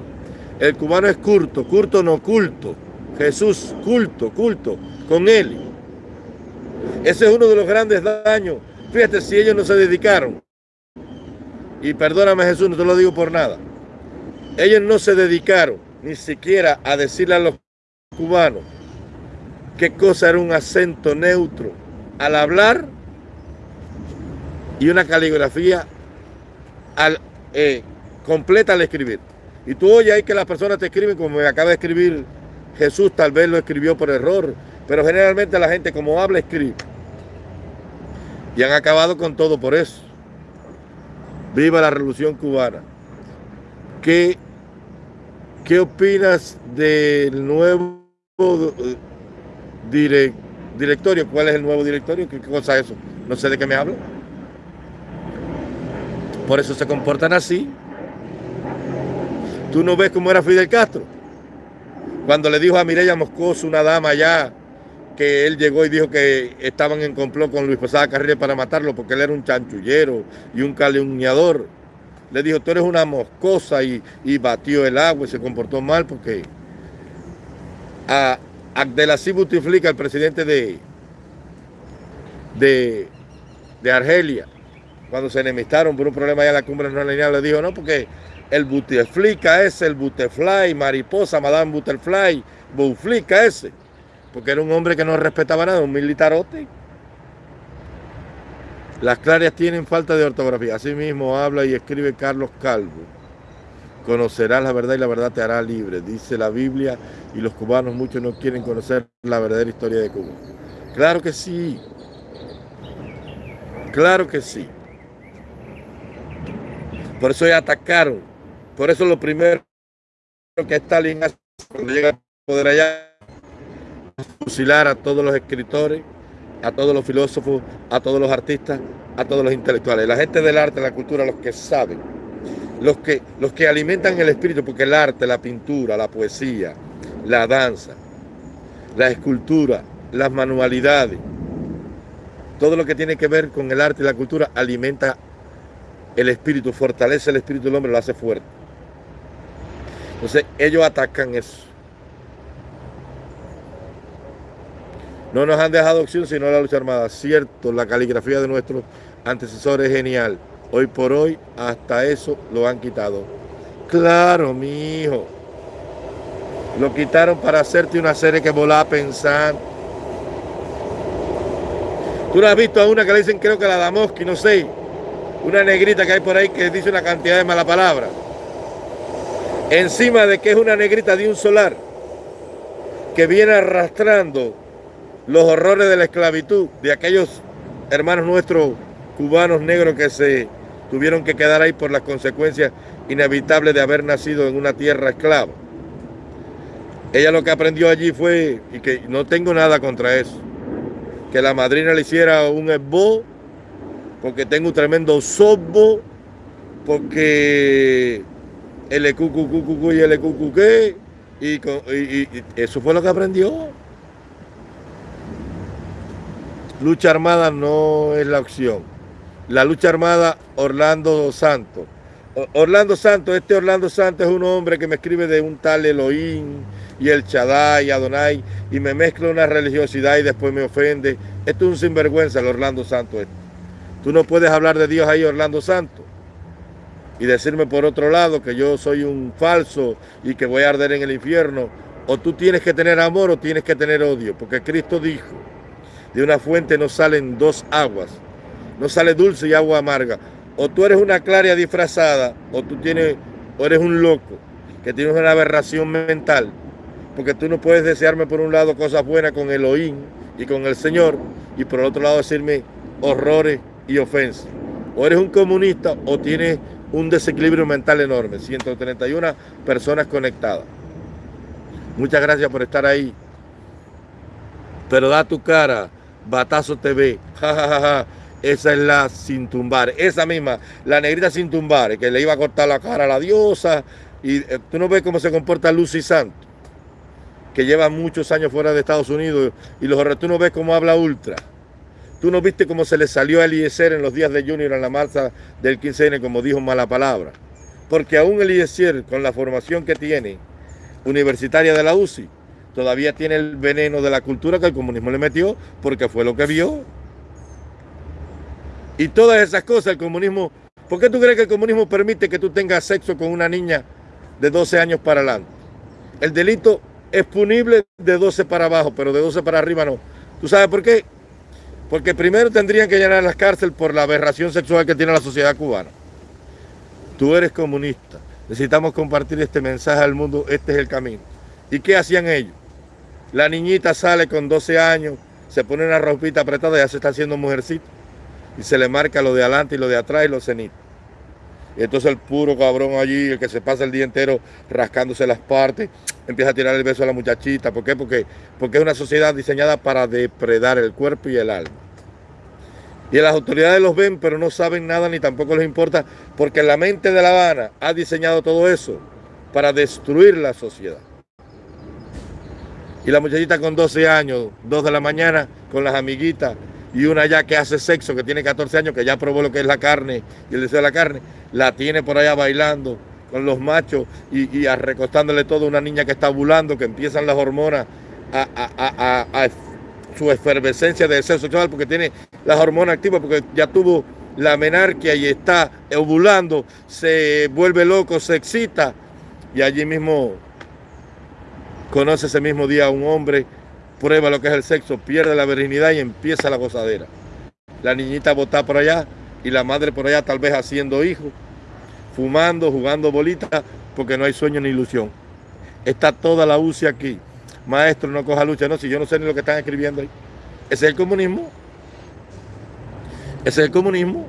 El cubano es curto, curto no culto. Jesús, culto, culto, con él. Ese es uno de los grandes daños. Fíjate, si ellos no se dedicaron, y perdóname Jesús, no te lo digo por nada, ellos no se dedicaron ni siquiera a decirle a los cubanos qué cosa era un acento neutro al hablar y una caligrafía al, eh, completa al escribir. Y tú oyes ahí que las personas te escriben como me acaba de escribir Jesús, tal vez lo escribió por error, pero generalmente la gente como habla, escribe. Y han acabado con todo por eso. Viva la revolución cubana. ¿Qué, qué opinas del nuevo directorio? ¿Cuál es el nuevo directorio? ¿Qué cosa es eso? No sé de qué me hablo. Por eso se comportan así. Tú no ves cómo era Fidel Castro. Cuando le dijo a Mireya Moscoso, una dama allá, que él llegó y dijo que estaban en complot con Luis Posada Carril para matarlo porque él era un chanchullero y un calumniador. Le dijo, tú eres una moscosa y, batió el agua y se comportó mal porque a Abdelaziz Butiflika, el presidente de, de, de Argelia, cuando se enemistaron por un problema allá en la cumbre no lineal, le dijo, no, porque el Buteflika ese, el Butterfly, mariposa, Madame Butterfly, Buteflika ese, porque era un hombre que no respetaba nada, un militarote. Las clarias tienen falta de ortografía, así mismo habla y escribe Carlos Calvo. Conocerás la verdad y la verdad te hará libre, dice la Biblia, y los cubanos muchos no quieren conocer la verdadera historia de Cuba. Claro que sí, claro que sí. Por eso ya atacaron. Por eso lo primero que Stalin hace cuando llega al poder allá fusilar a todos los escritores, a todos los filósofos, a todos los artistas, a todos los intelectuales. La gente del arte, la cultura, los que saben, los que, los que alimentan el espíritu, porque el arte, la pintura, la poesía, la danza, la escultura, las manualidades, todo lo que tiene que ver con el arte y la cultura alimenta el espíritu, fortalece el espíritu del hombre, lo hace fuerte. Entonces ellos atacan eso. No nos han dejado opción sino la lucha armada. Cierto, la caligrafía de nuestros antecesores es genial. Hoy por hoy hasta eso lo han quitado. Claro, mi hijo. Lo quitaron para hacerte una serie que volaba pensar. Tú no has visto a una que le dicen, creo que la Damoski, no sé una negrita que hay por ahí que dice una cantidad de mala palabra. Encima de que es una negrita de un solar que viene arrastrando los horrores de la esclavitud de aquellos hermanos nuestros cubanos negros que se tuvieron que quedar ahí por las consecuencias inevitables de haber nacido en una tierra esclava. Ella lo que aprendió allí fue, y que no tengo nada contra eso, que la madrina le hiciera un esbo porque tengo un tremendo sobo, porque el y el y, y, y eso fue lo que aprendió. Lucha armada no es la opción. La lucha armada, Orlando Santos. Orlando Santos, este Orlando Santos es un hombre que me escribe de un tal Elohim y el Chadai, Adonai, y me mezcla una religiosidad y después me ofende. Esto es un sinvergüenza el Orlando Santos. Este. Tú no puedes hablar de Dios ahí, Orlando Santo, y decirme por otro lado que yo soy un falso y que voy a arder en el infierno. O tú tienes que tener amor o tienes que tener odio, porque Cristo dijo, de una fuente no salen dos aguas, no sale dulce y agua amarga. O tú eres una claria disfrazada, o tú tienes, o eres un loco, que tienes una aberración mental, porque tú no puedes desearme por un lado cosas buenas con Elohim y con el Señor, y por el otro lado decirme horrores y ofensa. O eres un comunista o tienes un desequilibrio mental enorme. 131 personas conectadas. Muchas gracias por estar ahí. Pero da tu cara, Batazo TV, <laughs> jajajaja, esa es la sin tumbar, esa misma, la negrita sin tumbar, que le iba a cortar la cara a la diosa, y eh, tú no ves cómo se comporta Lucy Santos, que lleva muchos años fuera de Estados Unidos, y los tú no ves cómo habla Ultra. Tú no viste cómo se le salió a Eliezer en los días de Junior en la marcha del 15N, como dijo mala palabra. Porque aún Eliezer, con la formación que tiene, universitaria de la UCI, todavía tiene el veneno de la cultura que el comunismo le metió, porque fue lo que vio. Y todas esas cosas, el comunismo... ¿Por qué tú crees que el comunismo permite que tú tengas sexo con una niña de 12 años para adelante? El delito es punible de 12 para abajo, pero de 12 para arriba no. ¿Tú sabes por qué? Porque primero tendrían que llenar las cárceles por la aberración sexual que tiene la sociedad cubana. Tú eres comunista. Necesitamos compartir este mensaje al mundo. Este es el camino. ¿Y qué hacían ellos? La niñita sale con 12 años, se pone una ropita apretada y ya se está haciendo mujercita. Y se le marca lo de adelante y lo de atrás y los cenitos. Y entonces el puro cabrón allí, el que se pasa el día entero rascándose las partes, empieza a tirar el beso a la muchachita. ¿Por qué? Porque, porque es una sociedad diseñada para depredar el cuerpo y el alma. Y las autoridades los ven, pero no saben nada ni tampoco les importa, porque la mente de La Habana ha diseñado todo eso para destruir la sociedad. Y la muchachita con 12 años, 2 de la mañana, con las amiguitas, y una ya que hace sexo, que tiene 14 años, que ya probó lo que es la carne y el deseo de la carne, la tiene por allá bailando con los machos y, y recostándole todo. A una niña que está bulando, que empiezan las hormonas a, su efervescencia de deseo sexual porque tiene las hormonas activas, porque ya tuvo la menarquia y está ovulando, se vuelve loco, se excita y allí mismo conoce ese mismo día a un hombre prueba lo que es el sexo, pierde la virginidad y empieza la gozadera. La niñita bota por allá y la madre por allá tal vez haciendo hijos, fumando, jugando bolitas, porque no hay sueño ni ilusión. Está toda la UCI aquí. Maestro, no coja lucha. No, si yo no sé ni lo que están escribiendo ahí. Ese es el comunismo. Ese es el comunismo.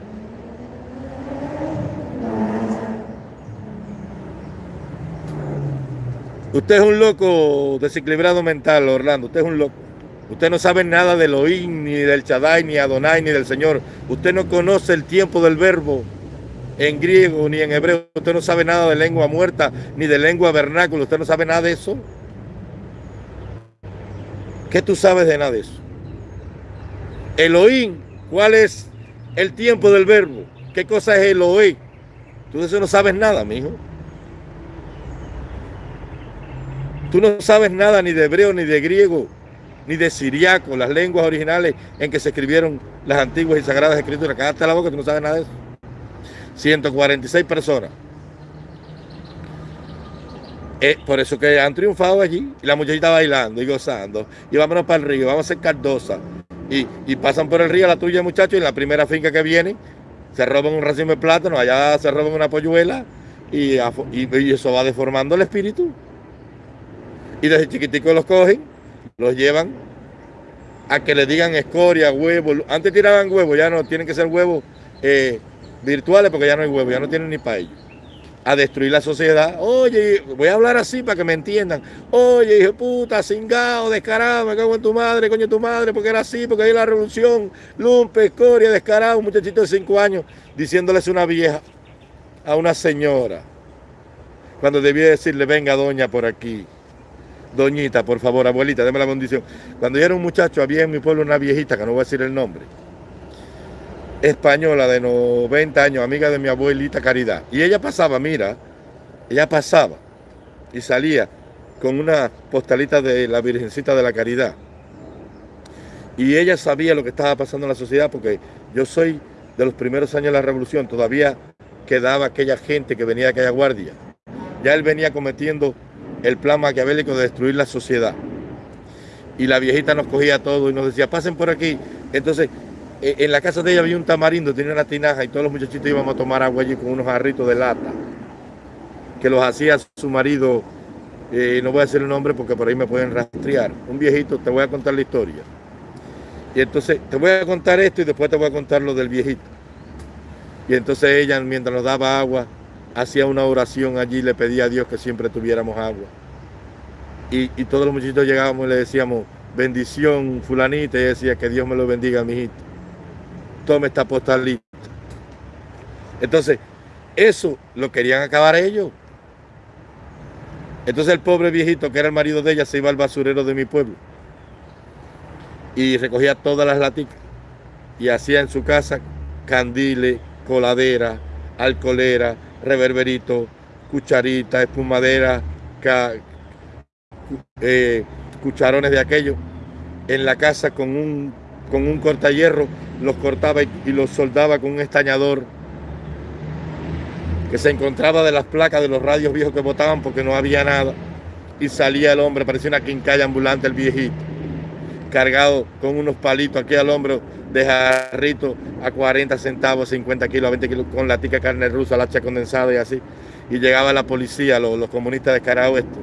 Usted es un loco desequilibrado mental, Orlando. Usted es un loco. Usted no sabe nada de Elohim, ni del Chadai, ni Adonai, ni del Señor. Usted no conoce el tiempo del verbo en griego ni en hebreo. Usted no sabe nada de lengua muerta, ni de lengua vernácula. Usted no sabe nada de eso. ¿Qué tú sabes de nada de eso? Elohim, ¿cuál es el tiempo del verbo? ¿Qué cosa es Elohim? Tú de eso no sabes nada, mijo. Tú no sabes nada ni de hebreo, ni de griego, ni de siriaco, las lenguas originales en que se escribieron las antiguas y sagradas escrituras. Cállate la boca, tú no sabes nada de eso. 146 personas. Eh, por eso que han triunfado allí y la muchachita bailando y gozando. Y vámonos para el río, vamos a hacer Cardosa. Y, pasan por el río la tuya, muchachos, y en la primera finca que viene se roban un racimo de plátano, allá se roban una polluela y, y eso va deformando el espíritu. Y desde chiquitico los cogen, los llevan a que le digan escoria, huevo. Antes tiraban huevos, ya no, tienen que ser huevos eh, virtuales porque ya no hay huevos, ya no tienen ni para ellos. A destruir la sociedad. Oye, voy a hablar así para que me entiendan. Oye, hijo puta, cingado, descarado, me cago en tu madre, coño tu madre, porque era así, porque hay la revolución, lumpe, escoria, descarado, un muchachito de cinco años diciéndoles una vieja a una señora. Cuando debía decirle, venga doña por aquí. Doñita, por favor, abuelita, déme la bendición. Cuando yo era un muchacho, había en mi pueblo una viejita, que no voy a decir el nombre, española de 90 años, amiga de mi abuelita Caridad. Y ella pasaba, mira, ella pasaba y salía con una postalita de la Virgencita de la Caridad. Y ella sabía lo que estaba pasando en la sociedad porque yo soy de los primeros años de la revolución, todavía quedaba aquella gente que venía de aquella guardia. Ya él venía cometiendo el plan maquiavélico de destruir la sociedad. Y la viejita nos cogía todo y nos decía, pasen por aquí. Entonces, e, en la casa de ella había un tamarindo, tenía una tinaja y todos los muchachitos íbamos a tomar agua allí con unos jarritos de lata, que los hacía su marido, eh, no voy a decir el nombre porque por ahí me pueden rastrear. Un viejito, te voy a contar la historia. Y entonces te voy a contar esto y después te voy a contar lo del viejito. Y entonces ella, mientras nos daba agua, hacía una oración allí, le pedía a Dios que siempre tuviéramos agua. Y, todos los muchachitos llegábamos y le decíamos, bendición fulanita y decía que Dios me lo bendiga, mi hijito. Tome esta postalita. Entonces, eso lo querían acabar ellos. Entonces el pobre viejito, que era el marido de ella, se iba al basurero de mi pueblo y recogía todas las laticas y hacía en su casa candiles, coladera, alcoholera, reverberito, cucharita, espumadera, eh, cucharones de aquello. En la casa con un, con un cortahierro los cortaba y, y los soldaba con un estañador que se encontraba de las placas de los radios viejos que botaban porque no había nada. Y salía el hombre, parecía una quincalla ambulante el viejito, cargado con unos palitos aquí al hombro de jarrito a 40 centavos, 50 kilos, 20 kilos, con la tica carne rusa, hacha condensada y así. Y llegaba la policía, los, comunistas de cara oeste,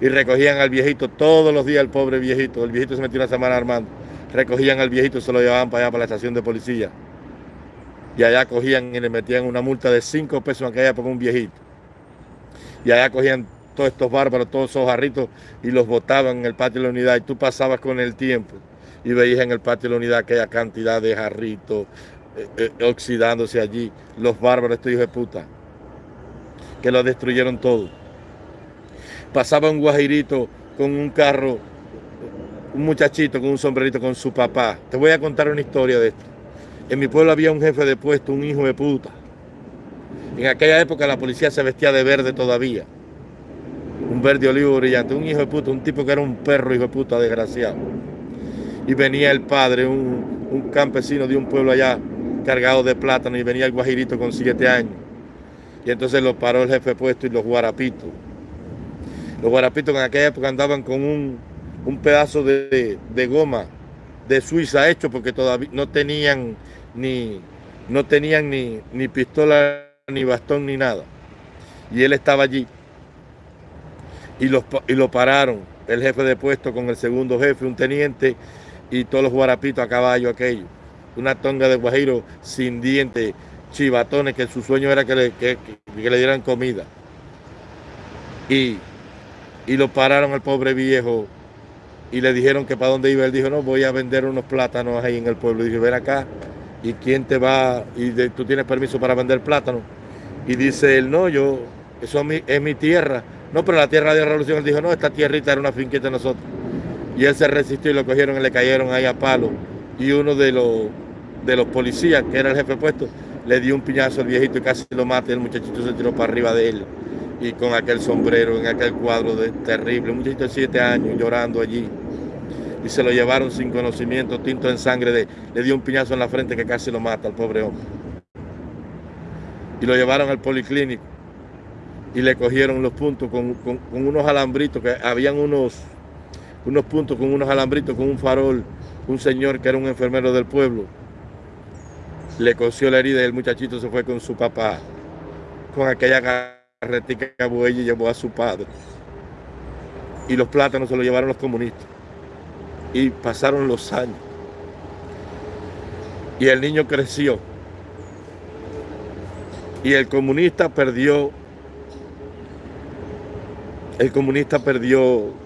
y recogían al viejito todos los días, el pobre viejito. El viejito se metió una semana armando. Recogían al viejito, se lo llevaban para allá, para la estación de policía y allá cogían y le metían una multa de 5 pesos en aquella época un viejito. Y allá cogían todos estos bárbaros, todos esos jarritos y los botaban en el patio de la unidad y tú pasabas con el tiempo y veías en el patio de la unidad aquella cantidad de jarritos eh, eh, oxidándose allí, los bárbaros, estos hijos de puta, que lo destruyeron todo. Pasaba un guajirito con un carro, un muchachito con un sombrerito con su papá. Te voy a contar una historia de esto. En mi pueblo había un jefe de puesto, un hijo de puta. En aquella época la policía se vestía de verde todavía. Un verde olivo brillante, un hijo de puta, un tipo que era un perro hijo de puta desgraciado. Y venía el padre, un, un campesino de un pueblo allá, cargado de plátano, y venía el guajirito con siete años. Y entonces lo paró el jefe puesto y los guarapitos. Los guarapitos en aquella época andaban con un, un pedazo de, de goma de Suiza hecho porque todavía no tenían ni, no tenían ni, ni pistola, ni bastón, ni nada. Y él estaba allí. Y, los, y lo pararon, el jefe de puesto con el segundo jefe, un teniente, y todos los guarapitos a caballo aquello. Una tonga de guajiro sin dientes, chivatones, que su sueño era que le, que, le dieran comida. Y, y lo pararon al pobre viejo y le dijeron que para dónde iba. Él dijo, no, voy a vender unos plátanos ahí en el pueblo. Y dije, ven acá, ¿y quién te va? Y tú tienes permiso para vender plátanos. Y dice él, no, yo, eso es mi, tierra. No, pero la tierra de la revolución. Él dijo, no, esta tierrita era una finquita de nosotros. Y él se resistió y lo cogieron y le cayeron ahí a palo. Y uno de los, de los policías, que era el jefe puesto, le dio un piñazo al viejito y casi lo mata. Y el muchachito se tiró para arriba de él. Y con aquel sombrero, en aquel cuadro de, terrible. Un muchachito de siete años llorando allí y se lo llevaron sin conocimiento, tinto en sangre, de, le dio un piñazo en la frente que casi lo mata al pobre hombre. Y lo llevaron al policlínico y le cogieron los puntos con, unos alambritos, que habían unos, unos puntos con unos alambritos, con un farol, un señor que era un enfermero del pueblo. Le cosió la herida y el muchachito se fue con su papá, con aquella carretica que y llevó a su padre. Y los plátanos se los llevaron los comunistas. Y pasaron los años. Y el niño creció. Y el comunista perdió, el comunista perdió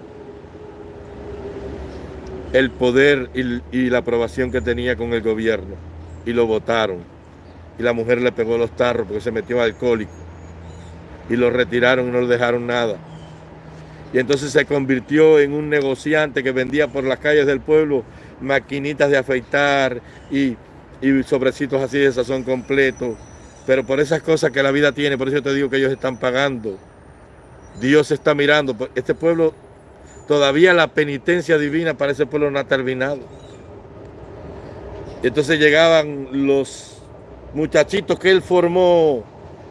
el poder y, la aprobación que tenía con el gobierno. Y lo votaron. Y la mujer le pegó los tarros porque se metió alcohólico. Y lo retiraron y no le dejaron nada y entonces se convirtió en un negociante que vendía por las calles del pueblo maquinitas de afeitar y, sobrecitos así de sazón completo. Pero por esas cosas que la vida tiene, por eso te digo que ellos están pagando. Dios está mirando. Este pueblo, todavía la penitencia divina para ese pueblo no ha terminado. Entonces llegaban los muchachitos que él formó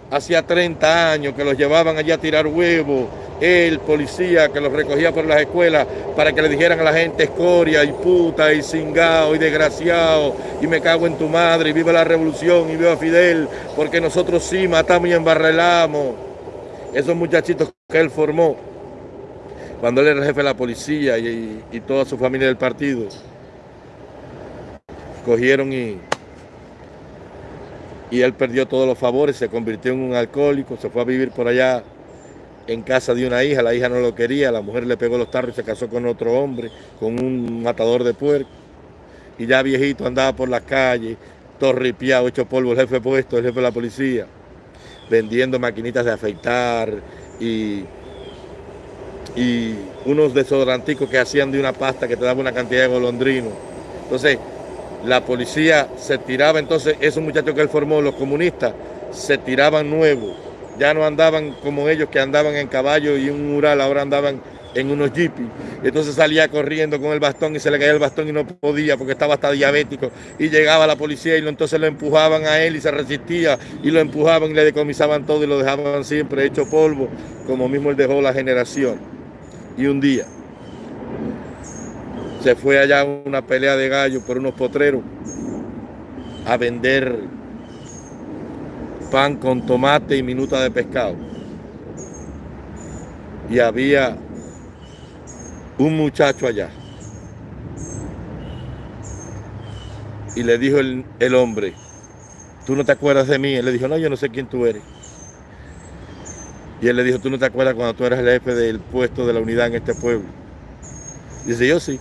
hacía 30 años, que los llevaban allá a tirar huevos, el policía que los recogía por las escuelas para que le dijeran a la gente escoria y puta y cingao y desgraciado y me cago en tu madre y viva la revolución y viva Fidel porque nosotros sí matamos y embarrelamos. Esos muchachitos que él formó cuando él era jefe de la policía y, y toda su familia del partido cogieron y y él perdió todos los favores, se convirtió en un alcohólico, se fue a vivir por allá en casa de una hija, la hija no lo quería, la mujer le pegó los tarros y se casó con otro hombre, con un matador de puerco. Y ya viejito andaba por las calles, todo ripiado, hecho polvo, el jefe puesto, el jefe de la policía, vendiendo maquinitas de afeitar y, y unos desodoranticos que hacían de una pasta que te daba una cantidad de golondrinos. Entonces, la policía se tiraba, entonces esos muchachos que él formó, los comunistas, se tiraban nuevos ya no andaban como ellos que andaban en caballo y un mural, ahora andaban en unos jeepis. Entonces salía corriendo con el bastón y se le caía el bastón y no podía porque estaba hasta diabético. Y llegaba la policía y entonces lo empujaban a él y se resistía y lo empujaban y le decomisaban todo y lo dejaban siempre hecho polvo, como mismo él dejó la generación. Y un día se fue allá una pelea de gallo por unos potreros a vender pan con tomate y minuta de pescado. Y había un muchacho allá. Y le dijo el, el, hombre, ¿tú no te acuerdas de mí? Él le dijo, no, yo no sé quién tú eres. Y él le dijo, ¿tú no te acuerdas cuando tú eras el jefe del puesto de la unidad en este pueblo? Dice, yo sí.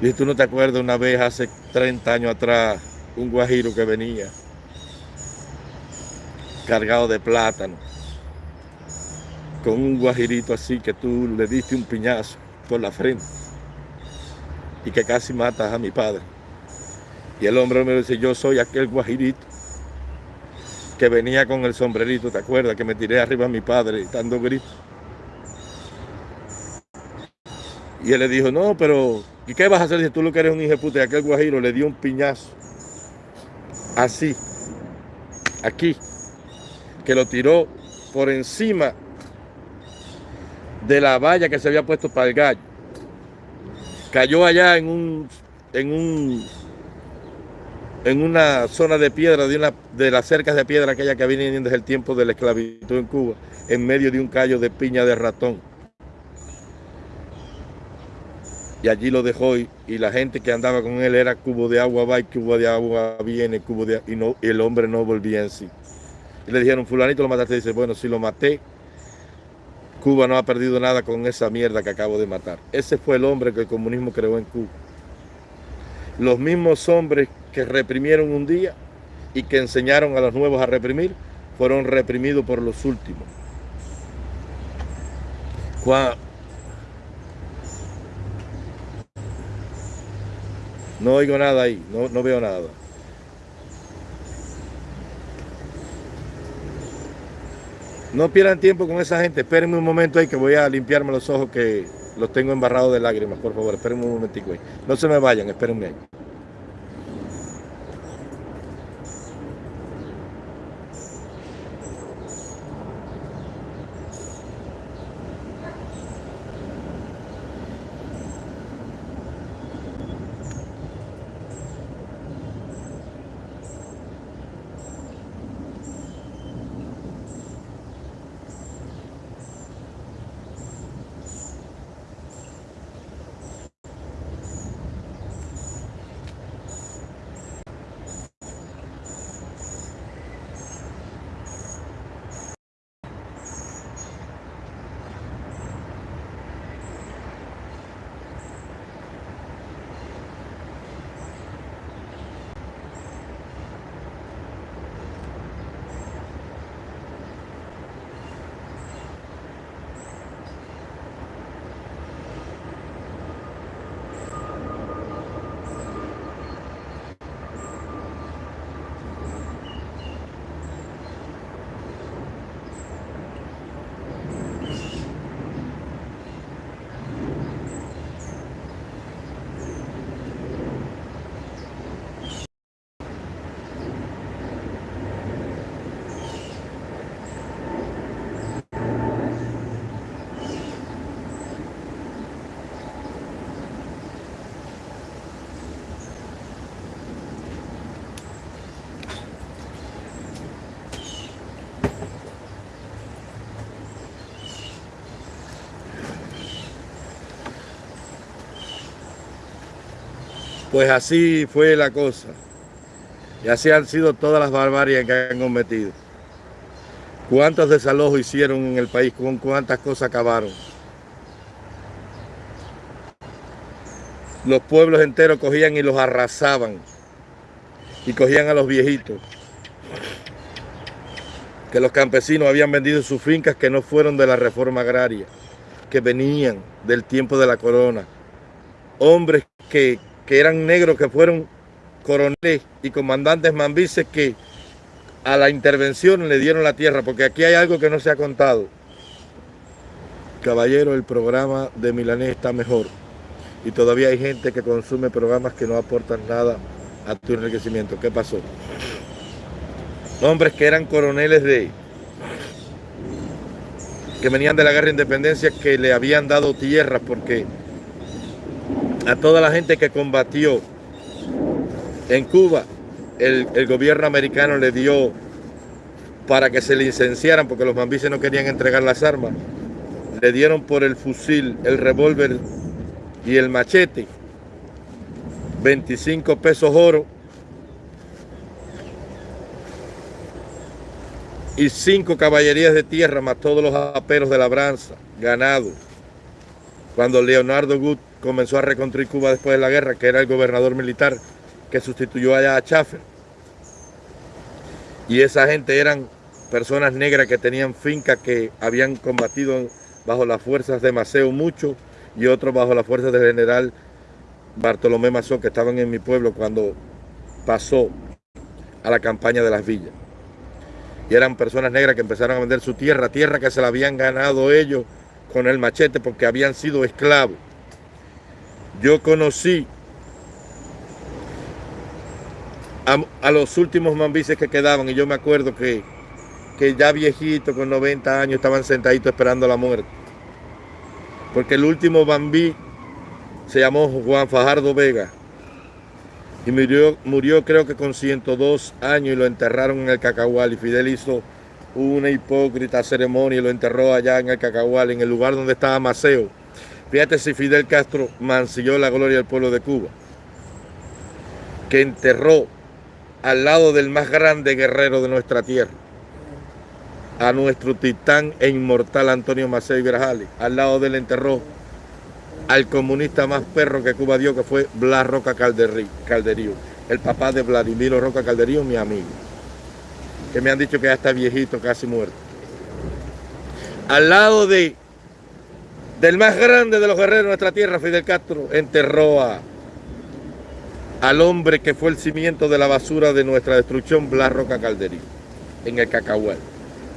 Dice, ¿tú no te acuerdas una vez hace 30 años atrás, un guajiro que venía cargado de plátano, con un guajirito así que tú le diste un piñazo por la frente y que casi matas a mi padre. Y el hombre me dice, yo soy aquel guajirito que venía con el sombrerito, ¿te acuerdas? Que me tiré arriba a mi padre dando gritos. Y él le dijo, no, pero ¿y qué vas a hacer si tú lo que eres un hijo puta? Y aquel guajiro le dio un piñazo. Así. Aquí que lo tiró por encima de la valla que se había puesto para el gallo. Cayó allá en un, en un, en una zona de piedra, de, una, de las cercas de piedra aquella que viene desde el tiempo de la esclavitud en Cuba, en medio de un callo de piña de ratón. Y allí lo dejó y, la gente que andaba con él era cubo de agua va y cubo de agua viene, cubo de y no y el hombre no volvía en sí. Y le dijeron, fulanito lo mataste. dice, bueno, si lo maté, Cuba no ha perdido nada con esa mierda que acabo de matar. Ese fue el hombre que el comunismo creó en Cuba. Los mismos hombres que reprimieron un día y que enseñaron a los nuevos a reprimir, fueron reprimidos por los últimos. No oigo nada ahí, no, no veo nada. No pierdan tiempo con esa gente. Espérenme un momento ahí que voy a limpiarme los ojos que los tengo embarrados de lágrimas, por favor. Espérenme un momentico ahí. No se me vayan, espérenme ahí. Pues así fue la cosa. Y así han sido todas las barbarias que han cometido. ¿Cuántos desalojos hicieron en el país? ¿Con cuántas cosas acabaron? Los pueblos enteros cogían y los arrasaban. Y cogían a los viejitos. Que los campesinos habían vendido sus fincas que no fueron de la reforma agraria. Que venían del tiempo de la corona. Hombres que, que eran negros, que fueron coroneles y comandantes mambises que a la intervención le dieron la tierra, porque aquí hay algo que no se ha contado. Caballero, el programa de Milanés está mejor y todavía hay gente que consume programas que no aportan nada a tu enriquecimiento. ¿Qué pasó? Hombres que eran coroneles de que venían de la guerra de independencia que le habían dado tierras porque a toda la gente que combatió en Cuba el, gobierno americano le dio para que se licenciaran, porque los mambises no querían entregar las armas, le dieron por el fusil, el revólver y el machete, 25 pesos oro y cinco caballerías de tierra, más todos los aperos de labranza, ganado. Cuando Leonardo Gut comenzó a reconstruir Cuba después de la guerra, que era el gobernador militar, que sustituyó allá a Chaffer. Y esa gente eran personas negras que tenían fincas que habían combatido bajo las fuerzas de Maceo mucho y otros bajo las fuerzas del general Bartolomé Mazón que estaban en mi pueblo cuando pasó a la campaña de las villas. Y eran personas negras que empezaron a vender su tierra, tierra que se la habían ganado ellos con el machete porque habían sido esclavos. Yo conocí a, los últimos mambises que quedaban y yo me acuerdo que, que ya viejitos con 90 años estaban sentaditos esperando la muerte. Porque el último bambí se llamó Juan Fajardo Vega y murió, murió creo que con 102 años y lo enterraron en el Cacahual y Fidel hizo una hipócrita ceremonia y lo enterró allá en el Cacahual, en el lugar donde estaba Maceo. Fíjate si Fidel Castro mancilló la gloria del pueblo de Cuba, que enterró al lado del más grande guerrero de nuestra tierra, a nuestro titán e inmortal Antonio Maceo Grajales. Al lado del enterró al comunista más perro que Cuba dio, que fue Blas Roca Calderío, el papá de Vladimiro Roca Calderío, mi amigo, que me han dicho que ya está viejito, casi muerto. Al lado de del más grande de los guerreros de nuestra tierra, Fidel Castro, enterró a al hombre que fue el cimiento de la basura de nuestra destrucción, Blas Roca Calderí, en el Cacahuel.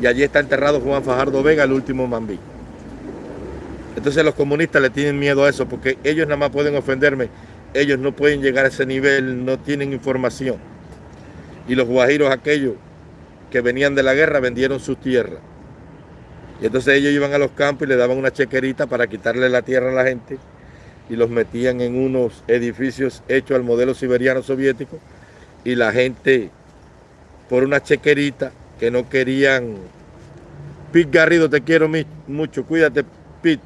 Y allí está enterrado Juan Fajardo Vega, el último mambí. Entonces los comunistas le tienen miedo a eso, porque ellos nada más pueden ofenderme, ellos no pueden llegar a ese nivel, no tienen información. Y los guajiros aquellos que venían de la guerra vendieron sus tierras. Y entonces ellos iban a los campos y le daban una chequerita para quitarle la tierra a la gente y los metían en unos edificios hechos al modelo siberiano soviético y la gente por una chequerita que no querían Pete Garrido te quiero mucho cuídate Pete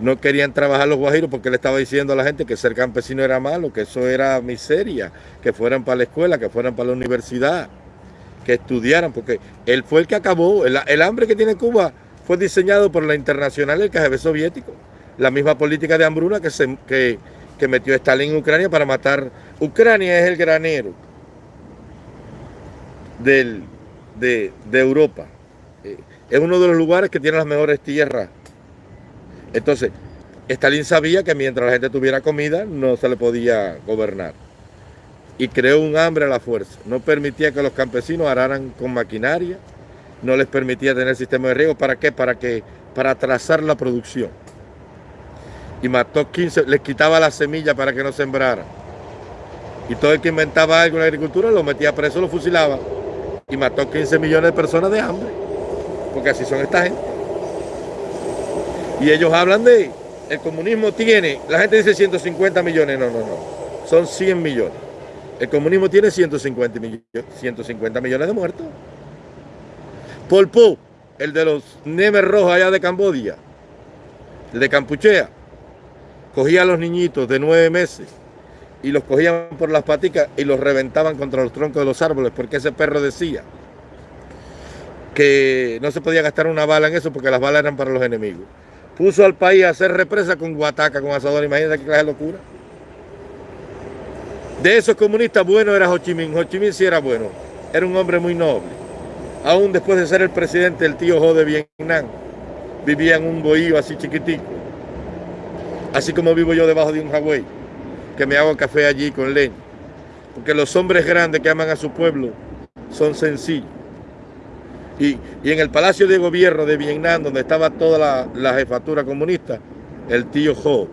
no querían trabajar los guajiros porque le estaba diciendo a la gente que ser campesino era malo, que eso era miseria, que fueran para la escuela, que fueran para la universidad, que estudiaran, porque él fue el que acabó, el, hambre que tiene Cuba fue diseñado por la internacional del KGB soviético la misma política de hambruna que, se, que, metió Stalin en Ucrania para matar. Ucrania es el granero del, de, Europa. Eh, es uno de los lugares que tiene las mejores tierras. Entonces, Stalin sabía que mientras la gente tuviera comida no se le podía gobernar. Y creó un hambre a la fuerza. No permitía que los campesinos araran con maquinaria. No les permitía tener sistema de riego. ¿Para qué? Para, que, para trazar la producción y mató 15, les quitaba la semilla para que no sembrara. Y todo el que inventaba algo en la agricultura lo metía preso, lo fusilaba. Y mató 15 millones de personas de hambre. Porque así son esta gente. Y ellos hablan de, el comunismo tiene, la gente dice 150 millones, no, no, no. Son 100 millones. El comunismo tiene 150 millones, 150 millones de muertos. Pol Pot, el de los Nemes Rojos allá de Cambodia, el de Campuchea, cogía a los niñitos de nueve meses y los cogían por las paticas y los reventaban contra los troncos de los árboles, porque ese perro decía, que no se podía gastar una bala en eso porque las balas eran para los enemigos. Puso al país a hacer represa con guataca, con asador. Imagínate qué clase de locura. De esos comunistas, bueno era Ho Chi Minh. Ho Chi Minh sí era bueno. Era un hombre muy noble. Aún después de ser el presidente del tío Ho de Vietnam, vivía en un bohío así chiquitico. Así como vivo yo debajo de un Hawái, que me hago café allí con leña. Porque los hombres grandes que aman a su pueblo son sencillos. Y, en el Palacio de Gobierno de Vietnam, donde estaba toda la, jefatura comunista, el tío Ho,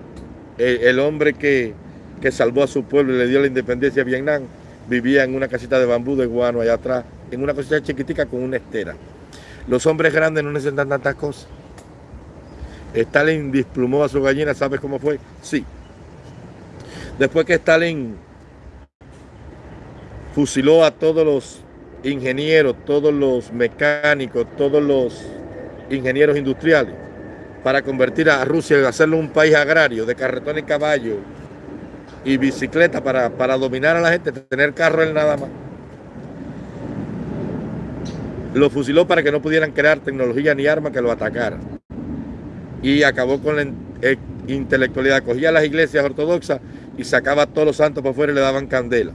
el, hombre que, que, salvó a su pueblo y le dio la independencia a Vietnam, vivía en una casita de bambú de guano allá atrás, en una casita chiquitica con una estera. Los hombres grandes no necesitan tantas cosas. Stalin desplumó a su gallina, ¿sabes cómo fue? Sí. Después que Stalin fusiló a todos los ingenieros, todos los mecánicos, todos los ingenieros industriales, para convertir a Rusia hacerlo un país agrario de carretón y caballo y bicicleta para, para dominar a la gente, tener carro él nada más. Lo fusiló para que no pudieran crear tecnología ni armas que lo atacaran. Y acabó con la eh, intelectualidad. Cogía las iglesias ortodoxas y sacaba a todos los santos por fuera y le daban candela.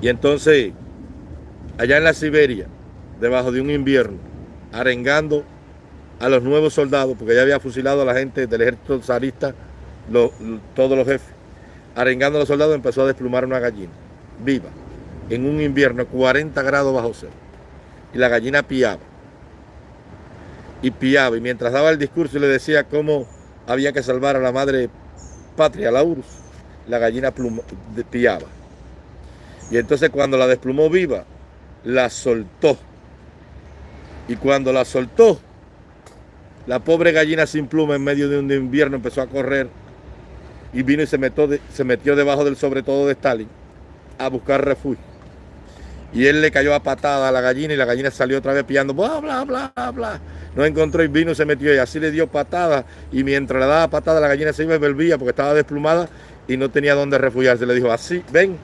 Y entonces, allá en la Siberia, debajo de un invierno, arengando a los nuevos soldados, porque ya había fusilado a la gente del ejército zarista, todos los jefes, arengando a los soldados, empezó a desplumar una gallina, viva, en un invierno 40 grados bajo cero. Y la gallina piaba. Y piaba. Y mientras daba el discurso y le decía cómo había que salvar a la madre patria, la URSS, la gallina piaba. Y entonces cuando la desplumó viva, la soltó. Y cuando la soltó, la pobre gallina sin pluma en medio de un invierno empezó a correr y vino y se metió, se metió debajo del sobre todo de Stalin a buscar refugio. Y él le cayó a patada a la gallina y la gallina salió otra vez pillando, bla, bla, bla, bla. No encontró y vino y se metió y así le dio patada. Y mientras le daba patada, la gallina se iba y volvía porque estaba desplumada y no tenía dónde refugiarse. Le dijo, así, ven,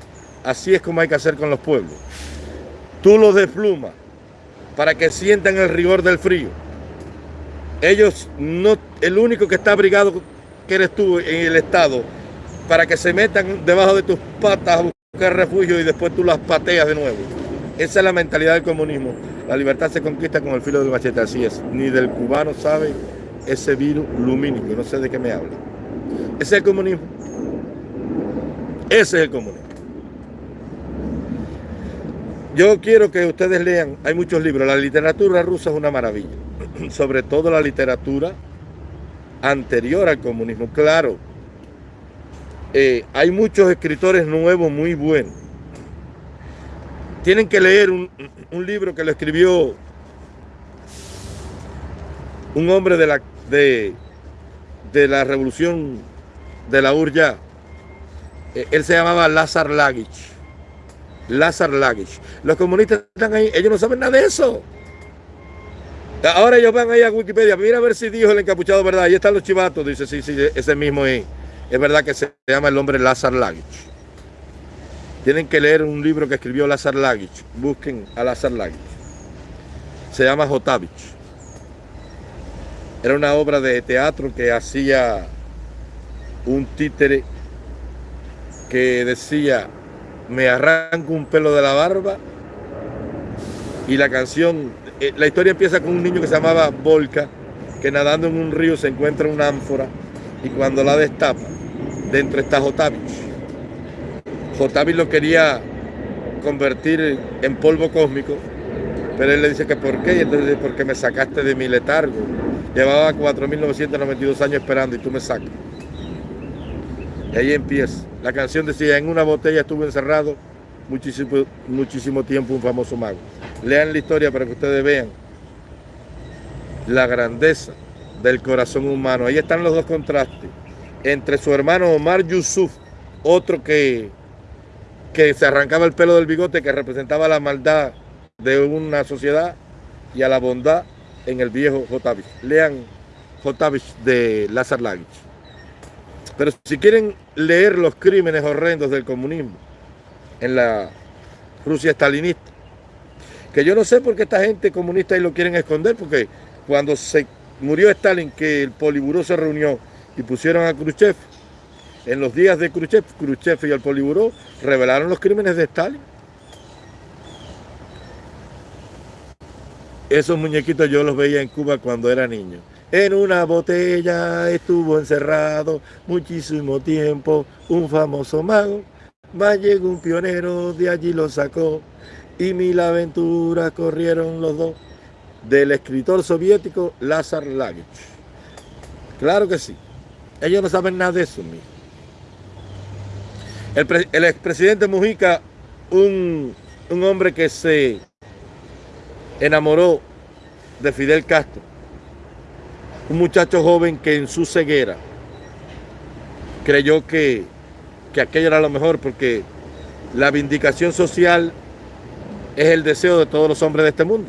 Así es como hay que hacer con los pueblos. Tú los desplumas para que sientan el rigor del frío. Ellos no, el único que está abrigado que eres tú en el Estado, para que se metan debajo de tus patas a buscar refugio y después tú las pateas de nuevo. Esa es la mentalidad del comunismo. La libertad se conquista con el filo del machete, así es. Ni del cubano sabe ese virus lumínico, no sé de qué me habla. Ese es el comunismo. Ese es el comunismo. Yo quiero que ustedes lean, hay muchos libros, la literatura rusa es una maravilla, <clears throat> sobre todo la literatura anterior al comunismo. Claro, eh, hay muchos escritores nuevos muy buenos. Tienen que leer un, libro que lo escribió un hombre de la, de, de la revolución de la URJA. Eh, él se llamaba Lazar Lagich Lazar Lagich. Los comunistas están ahí, ellos no saben nada de eso. Ahora ellos van ahí a Wikipedia, mira a ver si dijo el encapuchado verdad. Ahí están los chivatos, dice, sí, sí, ese mismo es. Es verdad que se llama el hombre Lazar Lagich. Tienen que leer un libro que escribió Lazar Lagich. Busquen a Lazar Lagich. Se llama Jotavich. Era una obra de teatro que hacía un títere que decía me arranco un pelo de la barba y la canción, eh, la historia empieza con un niño que se llamaba Volca, que nadando en un río se encuentra una ánfora y cuando la destapa, dentro está Jotavich. Jotavich lo quería convertir en polvo cósmico, pero él le dice que por qué, y entonces dice, porque me sacaste de mi letargo. Llevaba 4.992 años esperando y tú me sacas. Y ahí empieza. La canción decía, en una botella estuvo encerrado muchísimo, muchísimo tiempo un famoso mago. Lean la historia para que ustedes vean la grandeza del corazón humano. Ahí están los dos contrastes. Entre su hermano Omar Yusuf, otro que, que se arrancaba el pelo del bigote, que representaba la maldad de una sociedad, y a la bondad en el viejo Jotavich. Lean Jotavich de Lazar Lagich. Pero si quieren leer los crímenes horrendos del comunismo en la Rusia stalinista, Que yo no sé por qué esta gente comunista ahí lo quieren esconder, porque cuando se murió Stalin, que el Poliburó se reunió y pusieron a Khrushchev, en los días de Khrushchev, Khrushchev y el Poliburó revelaron los crímenes de Stalin. Esos muñequitos yo los veía en Cuba cuando era niño. En una botella estuvo encerrado muchísimo tiempo un famoso mago. Más llegó un pionero, de allí lo sacó. Y mil aventuras corrieron los dos. Del escritor soviético Lazar Lagich. Claro que sí. Ellos no saben nada de eso, mío. El, el expresidente Mujica, un hombre que se enamoró de Fidel Castro, un muchacho joven que en su ceguera creyó que, que aquello era lo mejor porque la vindicación social es el deseo de todos los hombres de este mundo.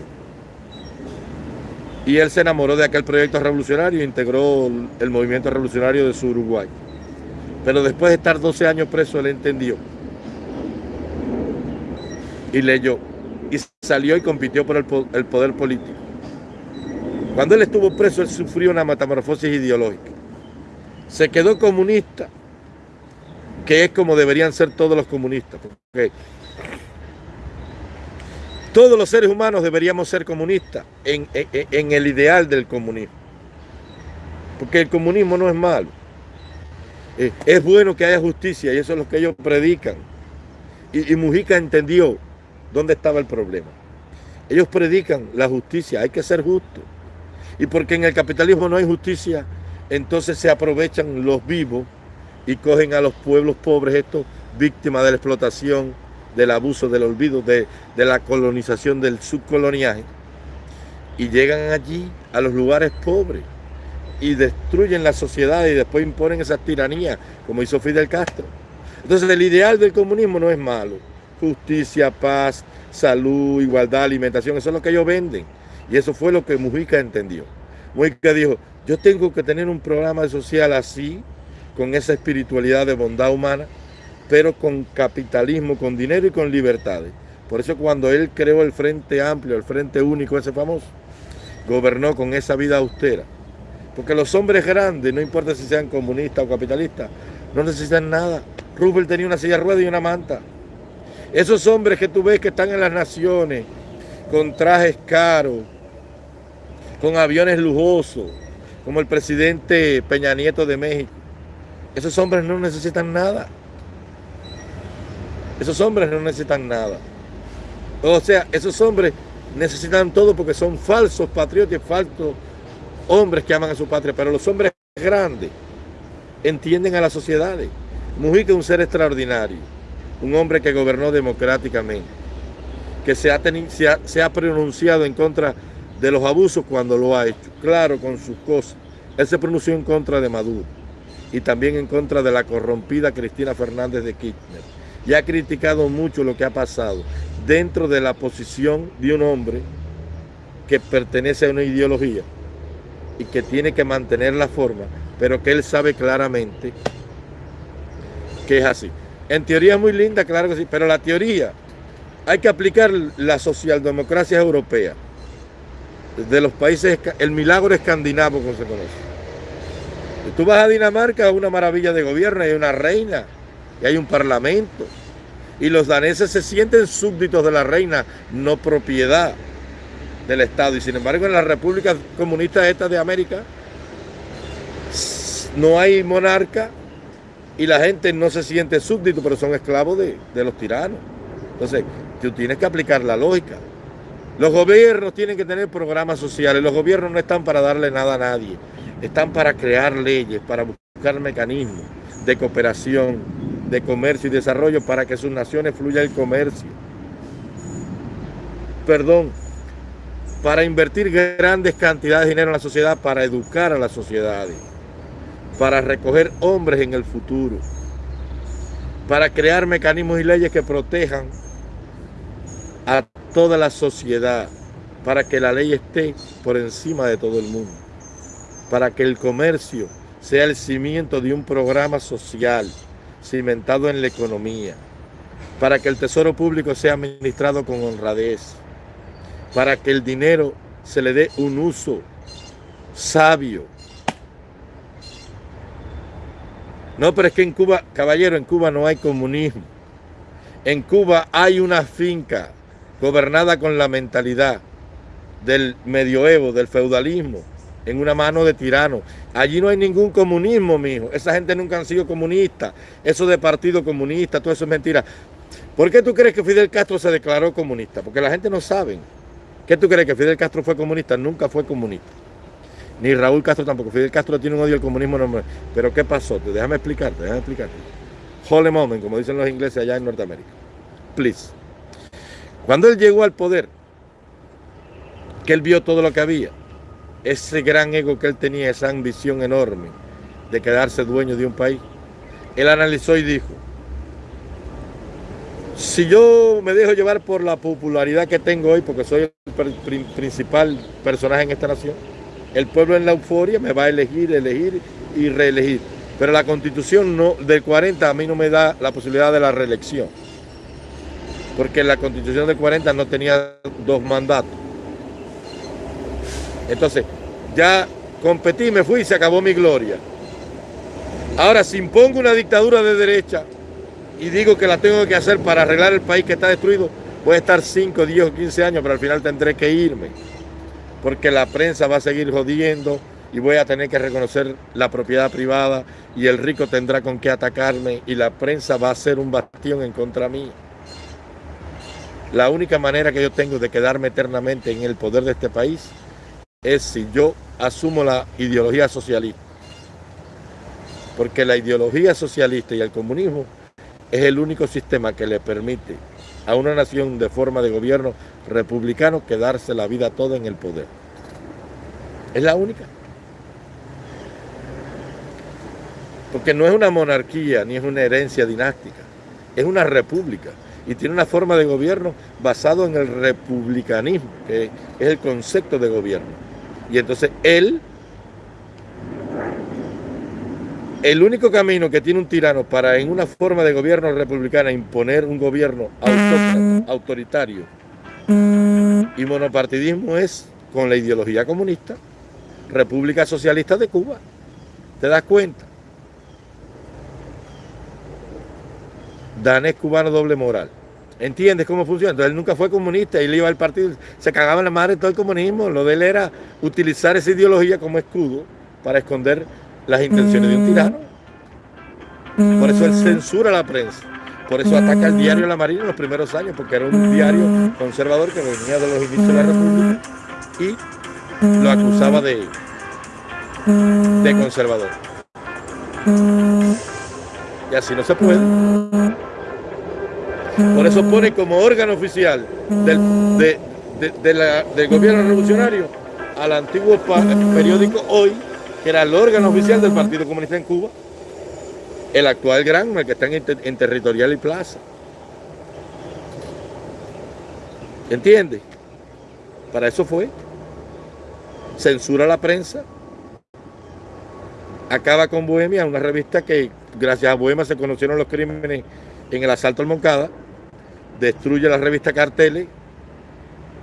Y él se enamoró de aquel proyecto revolucionario e integró el movimiento revolucionario de su Uruguay. Pero después de estar 12 años preso, él entendió. Y leyó. Y salió y compitió por el, el poder político. Cuando él estuvo preso, él sufrió una metamorfosis ideológica. Se quedó comunista, que es como deberían ser todos los comunistas. todos los seres humanos deberíamos ser comunistas en, el ideal del comunismo. Porque el comunismo no es malo. Eh, es bueno que haya justicia y eso es lo que ellos predican. Y, y Mujica entendió dónde estaba el problema. Ellos predican la justicia, hay que ser justo. Y porque en el capitalismo no hay justicia, entonces se aprovechan los vivos y cogen a los pueblos pobres, estos víctimas de la explotación, del abuso, del olvido, de, la colonización, del subcoloniaje, y llegan allí a los lugares pobres y destruyen la sociedad y después imponen esas tiranías, como hizo Fidel Castro. Entonces el ideal del comunismo no es malo. Justicia, paz, salud, igualdad, alimentación, eso es lo que ellos venden. Y eso fue lo que Mujica entendió. Mujica dijo, yo tengo que tener un programa social así, con esa espiritualidad de bondad humana, pero con capitalismo, con dinero y con libertades. Por eso cuando él creó el Frente Amplio, el Frente Único, ese famoso, gobernó con esa vida austera. Porque los hombres grandes, no importa si sean comunistas o capitalistas, no necesitan nada. Rubel tenía una silla de ruedas y una manta. Esos hombres que tú ves que están en las naciones, con trajes caros, con aviones lujosos, como el presidente Peña Nieto de México. Esos hombres no necesitan nada. Esos hombres no necesitan nada. O sea, esos hombres necesitan todo porque son falsos patriotas, falsos hombres que aman a su patria. Pero los hombres grandes entienden a las sociedades. Mujica es un ser extraordinario, un hombre que gobernó democráticamente, que se ha, se ha pronunciado en contra de los abusos cuando lo ha hecho, claro, con sus cosas. Él se pronunció en contra de Maduro y también en contra de la corrompida Cristina Fernández de Kirchner. Y ha criticado mucho lo que ha pasado dentro de la posición de un hombre que pertenece a una ideología y que tiene que mantener la forma, pero que él sabe claramente que es así. En teoría es muy linda, claro que sí, pero la teoría hay que aplicar la socialdemocracia europea de los países, el milagro escandinavo como se conoce. Tú vas a Dinamarca, una maravilla de gobierno, hay una reina y hay un parlamento. Y los daneses se sienten súbditos de la reina, no propiedad del Estado. Y sin embargo en las repúblicas comunistas estas de América no hay monarca y la gente no se siente súbdito, pero son esclavos de los tiranos. Entonces, tú tienes que aplicar la lógica. Los gobiernos tienen que tener programas sociales. Los gobiernos no están para darle nada a nadie. Están para crear leyes, para buscar mecanismos de cooperación, de comercio y desarrollo para que sus naciones fluya el comercio. Perdón, para invertir grandes cantidades de dinero en la sociedad, para educar a las sociedades, para recoger hombres en el futuro, para crear mecanismos y leyes que protejan a toda la sociedad para que la ley esté por encima de todo el mundo, para que el comercio sea el cimiento de un programa social cimentado en la economía, para que el tesoro público sea administrado con honradez, para que el dinero se le dé un uso sabio. No, pero es que en Cuba, caballero, en Cuba no hay comunismo. En Cuba hay una finca gobernada con la mentalidad del medioevo, del feudalismo, en una mano de tirano. Allí no hay ningún comunismo, mijo. Esa gente nunca han sido comunistas. Eso de partido comunista, todo eso es mentira. ¿Por qué tú crees que Fidel Castro se declaró comunista? Porque la gente no sabe. ¿Qué tú crees que Fidel Castro fue comunista? Nunca fue comunista. Ni Raúl Castro tampoco. Fidel Castro tiene un odio al comunismo. Pero ¿qué pasó? Déjame explicarte, déjame explicarte. Holy moment, como dicen los ingleses allá en Norteamérica. Please. Cuando él llegó al poder, que él vio todo lo que había, ese gran ego que él tenía, esa ambición enorme de quedarse dueño de un país, él analizó y dijo, si yo me dejo llevar por la popularidad que tengo hoy, porque soy el principal personaje en esta nación, el pueblo en la euforia me va a elegir, elegir y reelegir. Pero la constitución no, del 40 a mí no me da la posibilidad de la reelección. Porque la constitución del 40 no tenía dos mandatos. Entonces, ya competí, me fui y se acabó mi gloria. Ahora, si impongo una dictadura de derecha y digo que la tengo que hacer para arreglar el país que está destruido, voy a estar 5, 10 o 15 años, pero al final tendré que irme. Porque la prensa va a seguir jodiendo y voy a tener que reconocer la propiedad privada y el rico tendrá con qué atacarme y la prensa va a ser un bastión en contra mí. La única manera que yo tengo de quedarme eternamente en el poder de este país es si yo asumo la ideología socialista. Porque la ideología socialista y el comunismo es el único sistema que le permite a una nación de forma de gobierno republicano quedarse la vida toda en el poder. Es la única. Porque no es una monarquía ni es una herencia dinástica, es una república y tiene una forma de gobierno basado en el republicanismo, que es el concepto de gobierno. Y entonces él, el único camino que tiene un tirano para en una forma de gobierno republicana imponer un gobierno autoritario y monopartidismo es con la ideología comunista, República Socialista de Cuba. ¿Te das cuenta? Danés cubano doble moral. ¿Entiendes cómo funciona? Entonces él nunca fue comunista, él iba al partido, se cagaba en la madre todo el comunismo. Lo de él era utilizar esa ideología como escudo para esconder las intenciones de un tirano. Por eso él censura la prensa. Por eso ataca el diario La Marina en los primeros años, porque era un diario conservador que venía de los inicios de la República y lo acusaba de, de conservador. Y así no se puede. Por eso pone como órgano oficial del, del gobierno revolucionario al antiguo periódico Hoy, que era el órgano oficial del Partido Comunista en Cuba, el actual gran, el que está en, Territorial y Plaza. ¿Entiende? Para eso fue. Censura la prensa. Acaba con Bohemia, una revista que gracias a Bohemia se conocieron los crímenes en el asalto al Moncada destruye la revista Carteles,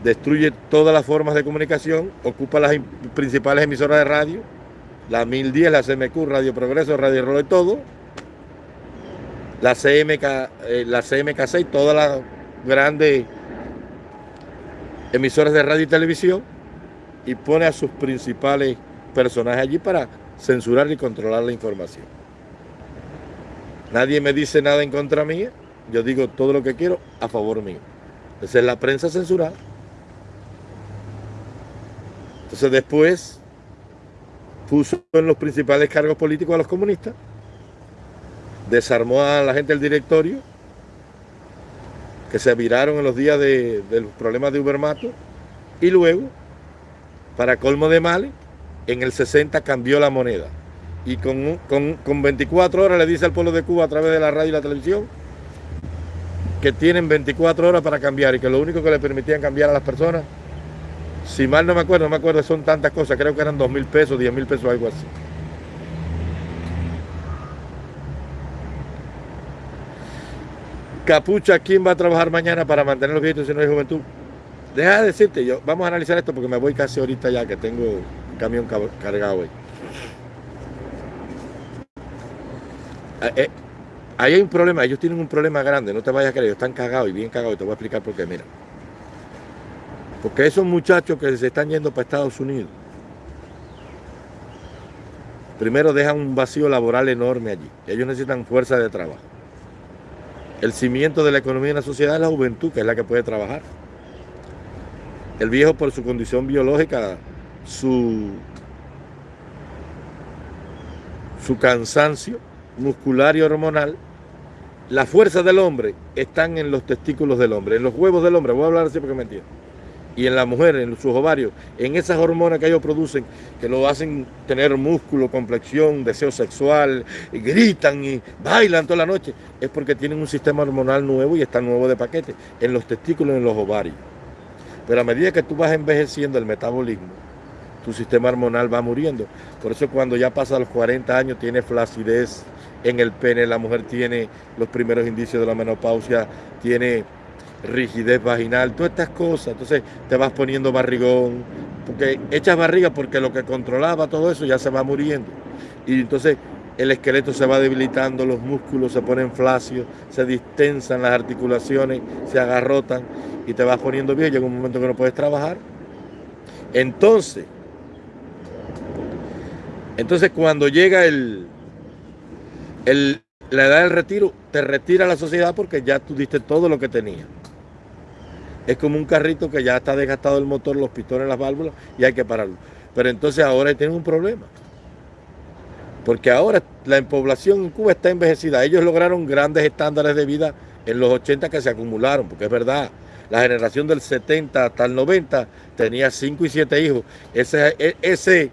destruye todas las formas de comunicación, ocupa las principales emisoras de radio, la 1010, la CMQ, Radio Progreso, Radio Rolo y todo, la CMK, eh, la CMK6, todas las grandes emisoras de radio y televisión y pone a sus principales personajes allí para censurar y controlar la información. Nadie me dice nada en contra mía yo digo todo lo que quiero a favor mío. Esa es la prensa censurada. Entonces después puso en los principales cargos políticos a los comunistas, desarmó a la gente del directorio, que se viraron en los días de, los problemas de Ubermato, y luego, para colmo de males, en el 60 cambió la moneda. Y con, con, con 24 horas le dice al pueblo de Cuba a través de la radio y la televisión que tienen 24 horas para cambiar y que lo único que le permitían cambiar a las personas, si mal no me acuerdo, no me acuerdo, son tantas cosas, creo que eran 2 mil pesos, 10 mil pesos, algo así. Capucha, ¿quién va a trabajar mañana para mantener los billetes si no hay juventud? deja de decirte, yo, vamos a analizar esto porque me voy casi ahorita ya que tengo un camión cargado ahí. Eh, eh, ahí hay un problema, ellos tienen un problema grande, no te vayas a creer, están cagados y bien cagados, y te voy a explicar por qué, mira. Porque esos muchachos que se están yendo para Estados Unidos, primero dejan un vacío laboral enorme allí. Ellos necesitan fuerza de trabajo. El cimiento de la economía en la sociedad es la juventud, que es la que puede trabajar. El viejo por su condición biológica, su, su cansancio muscular y hormonal, la fuerza del hombre están en los testículos del hombre, en los huevos del hombre. Voy a hablar así porque me entiendo y en la mujer, en sus ovarios, en esas hormonas que ellos producen, que lo hacen tener músculo, complexión, deseo sexual, gritan y bailan toda la noche, es porque tienen un sistema hormonal nuevo y está nuevo de paquete, en los testículos en los ovarios. Pero a medida que tú vas envejeciendo el metabolismo, tu sistema hormonal va muriendo. Por eso cuando ya pasa los 40 años tiene flacidez en el pene, la mujer tiene los primeros indicios de la menopausia, tiene rigidez vaginal, todas estas cosas. Entonces te vas poniendo barrigón, porque echas barriga porque lo que controlaba todo eso ya se va muriendo. Y entonces el esqueleto se va debilitando, los músculos se ponen flácidos, se distensan las articulaciones, se agarrotan y te vas poniendo bien. Llega un momento que no puedes trabajar. Entonces, entonces cuando llega el, el, la edad del retiro, te retira la sociedad porque ya tú diste todo lo que tenías. Es como un carrito que ya está desgastado el motor, los pistones, las válvulas y hay que pararlo. Pero entonces ahora tienen un problema. Porque ahora la población en Cuba está envejecida. Ellos lograron grandes estándares de vida en los 80 que se acumularon, porque es verdad, la generación del 70 hasta el 90 tenía 5 y 7 hijos. Ese, e, ese,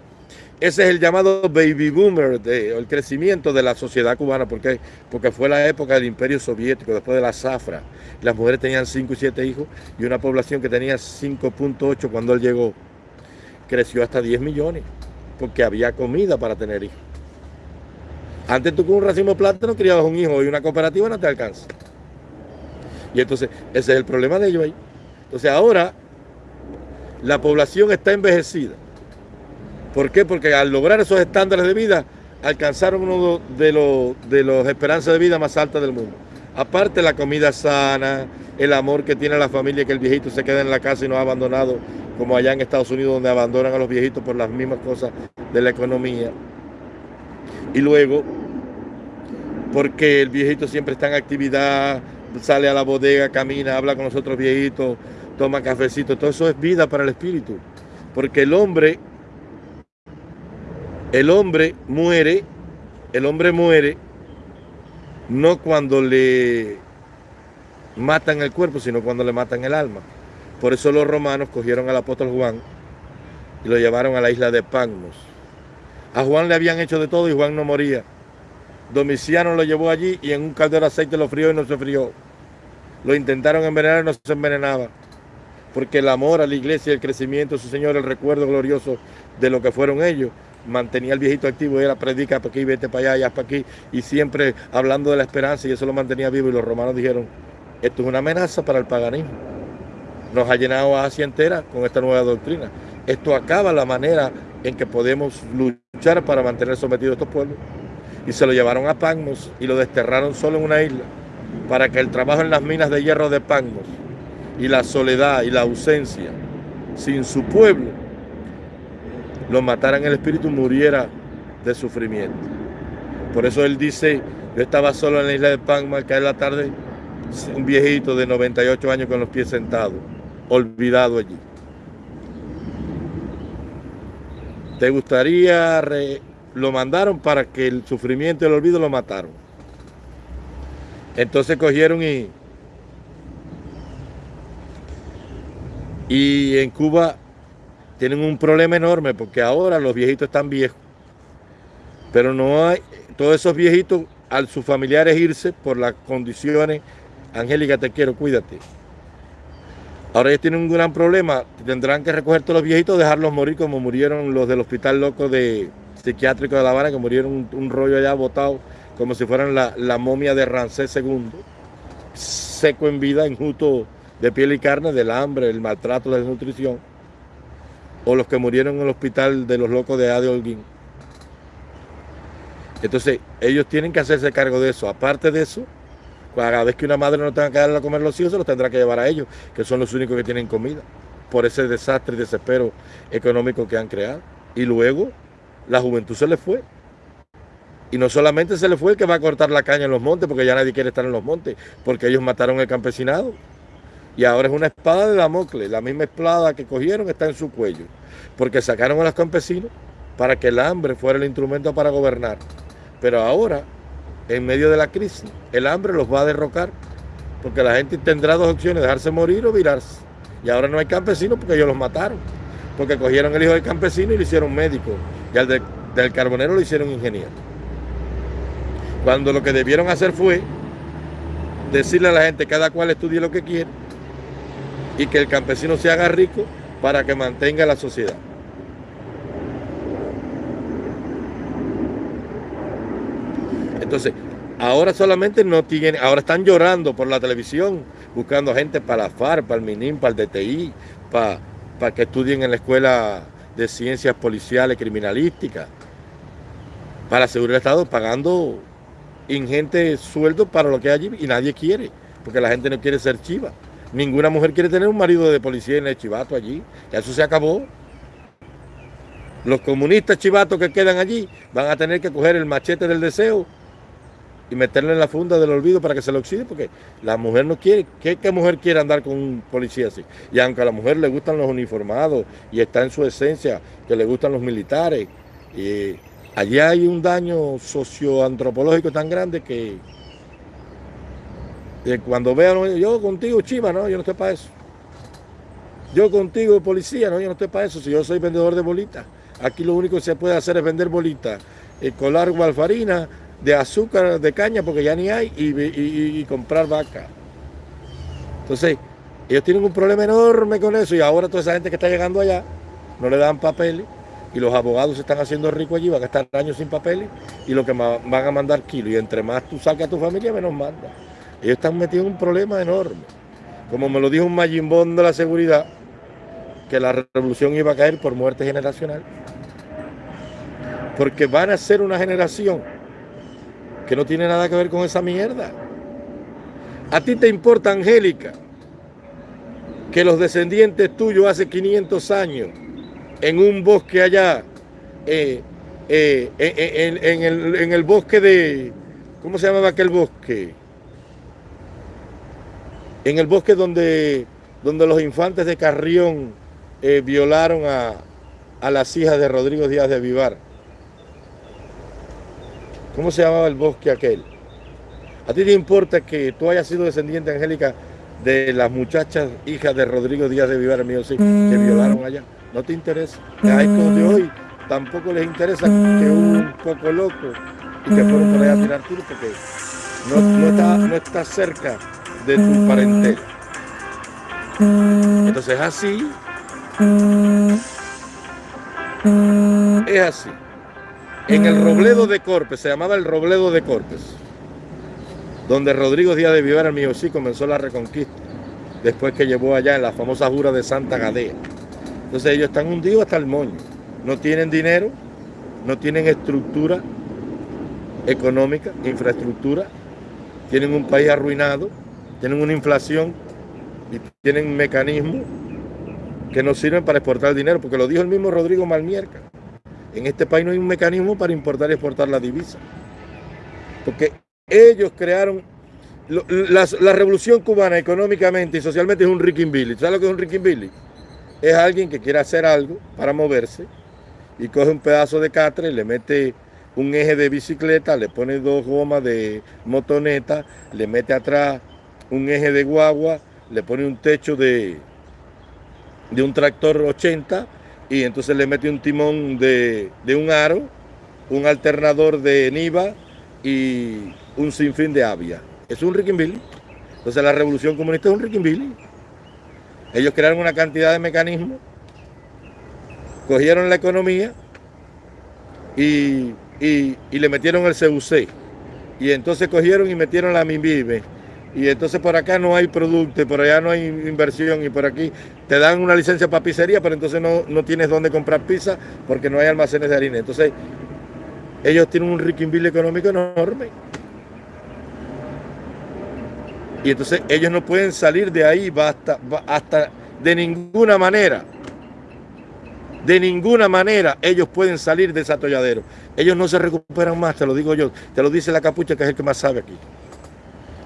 ese es el llamado baby boomer, el crecimiento de la sociedad cubana, porque, porque fue la época del imperio soviético, después de la zafra. Las mujeres tenían 5 y 7 hijos y una población que tenía 5.8 cuando él llegó creció hasta 10 millones, porque había comida para tener hijos. Antes tú con un racimo de plátano criabas un hijo y una cooperativa no te alcanza. Y entonces ese es el problema de ellos ahí. Entonces ahora la población está envejecida ¿Por qué? Porque al lograr esos estándares de vida, alcanzaron uno de los, de los esperanzas de vida más altas del mundo. Aparte la comida sana, el amor que tiene la familia, que el viejito se queda en la casa y no ha abandonado, como allá en Estados Unidos, donde abandonan a los viejitos por las mismas cosas de la economía. Y luego, porque el viejito siempre está en actividad, sale a la bodega, camina, habla con los otros viejitos, toma cafecito, todo eso es vida para el espíritu. Porque el hombre el hombre muere, el hombre muere no cuando le matan el cuerpo, sino cuando le matan el alma. Por eso los romanos cogieron al apóstol Juan y lo llevaron a la isla de Pagnos. A Juan le habían hecho de todo y Juan no moría. Domiciano lo llevó allí y en un caldero de aceite lo frió y no se frió. Lo intentaron envenenar y no se envenenaba. Porque el amor a la iglesia, el crecimiento su Señor, el recuerdo glorioso de lo que fueron ellos, mantenía al viejito activo, era predica para aquí, vete para allá, ya para aquí, y siempre hablando de la esperanza, y eso lo mantenía vivo, y los romanos dijeron, esto es una amenaza para el paganismo. Nos ha llenado Asia entera con esta nueva doctrina. Esto acaba la manera en que podemos luchar para mantener sometidos a estos pueblos. Y se lo llevaron a Pagnos y lo desterraron solo en una isla, para que el trabajo en las minas de hierro de Pagnos y la soledad y la ausencia sin su pueblo lo mataran el espíritu, muriera de sufrimiento. Por eso él dice, yo estaba solo en la isla de Panma, cae la tarde, un viejito de 98 años con los pies sentados, olvidado allí. ¿Te gustaría, lo mandaron para que el sufrimiento y el olvido lo mataron? Entonces cogieron y, y en Cuba tienen un problema enorme porque ahora los viejitos están viejos. Pero no hay, todos esos viejitos, al sus familiares irse por las condiciones, Angélica, te quiero, cuídate. Ahora ellos tienen un gran problema, tendrán que recoger todos los viejitos, dejarlos morir como murieron los del hospital loco de psiquiátrico de La Habana, que murieron un, rollo allá botado, como si fueran la, momia de Rancés II, seco en vida, enjuto de piel y carne, del hambre, el maltrato, la desnutrición, o los que murieron en el hospital de los locos de Ade Holguín. Entonces, ellos tienen que hacerse cargo de eso. Aparte de eso, cada vez que una madre no tenga que darle a comer a los hijos, se los tendrá que llevar a ellos, que son los únicos que tienen comida, por ese desastre y desespero económico que han creado. Y luego, la juventud se les fue. Y no solamente se le fue el que va a cortar la caña en los montes, porque ya nadie quiere estar en los montes, porque ellos mataron el campesinado. Y ahora es una espada de Damocles, la misma espada que cogieron está en su cuello, porque sacaron a los campesinos para que el hambre fuera el instrumento para gobernar. Pero ahora, en medio de la crisis, el hambre los va a derrocar, porque la gente tendrá dos opciones, dejarse morir o virarse. Y ahora no hay campesinos porque ellos los mataron, porque cogieron el hijo del campesino y lo hicieron médico, y al del carbonero lo hicieron ingeniero. Cuando lo que debieron hacer fue decirle a la gente, cada cual estudie lo que quiere, y que el campesino se haga rico para que mantenga la sociedad. Entonces, ahora solamente no tienen, ahora están llorando por la televisión, buscando gente para la FAR, para el MINIM, para el DTI, para, para que estudien en la escuela de ciencias policiales criminalísticas, para asegurar el Estado pagando ingentes sueldos para lo que hay allí y nadie quiere, porque la gente no quiere ser chiva. Ninguna mujer quiere tener un marido de policía en el chivato allí. Ya eso se acabó. Los comunistas chivatos que quedan allí van a tener que coger el machete del deseo y meterle en la funda del olvido para que se lo oxide, porque la mujer no quiere. ¿Qué, mujer quiere andar con un policía así? Y aunque a la mujer le gustan los uniformados y está en su esencia que le gustan los militares, y allí hay un daño socioantropológico tan grande que cuando vean, yo contigo, chiva, no, yo no estoy para eso. Yo contigo, policía, no, yo no estoy para eso. Si yo soy vendedor de bolitas, aquí lo único que se puede hacer es vender bolitas, eh, colar gualfarina, de azúcar, de caña, porque ya ni hay, y, comprar vaca. Entonces, ellos tienen un problema enorme con eso, y ahora toda esa gente que está llegando allá no le dan papeles, y los abogados se están haciendo ricos allí, van a estar años sin papeles, y lo que van a mandar kilos, y entre más tú saques a tu familia, menos manda. Ellos están metidos en un problema enorme. Como me lo dijo un mayimbón de la seguridad, que la revolución iba a caer por muerte generacional. Porque van a ser una generación que no tiene nada que ver con esa mierda. A ti te importa, Angélica, que los descendientes tuyos hace 500 años, en un bosque allá, eh, eh, en, el, en el bosque de, ¿cómo se llamaba aquel bosque? En el bosque donde, donde los infantes de Carrión eh, violaron a, las hijas de Rodrigo Díaz de Vivar. ¿Cómo se llamaba el bosque aquel? ¿A ti te importa que tú hayas sido descendiente, Angélica, de las muchachas hijas de Rodrigo Díaz de Vivar, mío sí, que violaron allá? ¿No te interesa? A estos de hoy tampoco les interesa que un poco loco y que fueron por allá a tirar tiro porque no, está, no está cerca de tu parentela. Entonces así, es así. En el Robledo de Corpes, se llamaba el Robledo de Corpes, donde Rodrigo Díaz de Vivar, el mío sí, comenzó la reconquista, después que llevó allá en la famosa jura de Santa Gadea. Entonces ellos están hundidos hasta el moño, no tienen dinero, no tienen estructura económica, infraestructura, tienen un país arruinado, tienen una inflación y tienen mecanismos que no sirven para exportar dinero, porque lo dijo el mismo Rodrigo Malmierca. En este país no hay un mecanismo para importar y exportar la divisa. Porque ellos crearon la, revolución cubana económicamente y socialmente es un Ricky Billy. ¿Sabes lo que es un Ricky Billy? Es alguien que quiere hacer algo para moverse y coge un pedazo de catre, le mete un eje de bicicleta, le pone dos gomas de motoneta, le mete atrás un eje de guagua, le pone un techo de, de un tractor 80 y entonces le mete un timón de, un aro, un alternador de Niva y un sinfín de avia. Es un Billy. Entonces la revolución comunista es un Billy. Ellos crearon una cantidad de mecanismos, cogieron la economía y, le metieron el CUC. Y entonces cogieron y metieron la MIBIME y entonces por acá no hay producto, por allá no hay inversión y por aquí te dan una licencia para pizzería, pero entonces no, no tienes dónde comprar pizza porque no hay almacenes de harina. Entonces ellos tienen un riquimbil económico enorme. Y entonces ellos no pueden salir de ahí hasta, hasta de ninguna manera. De ninguna manera ellos pueden salir de ese atolladero. Ellos no se recuperan más, te lo digo yo. Te lo dice la capucha, que es el que más sabe aquí.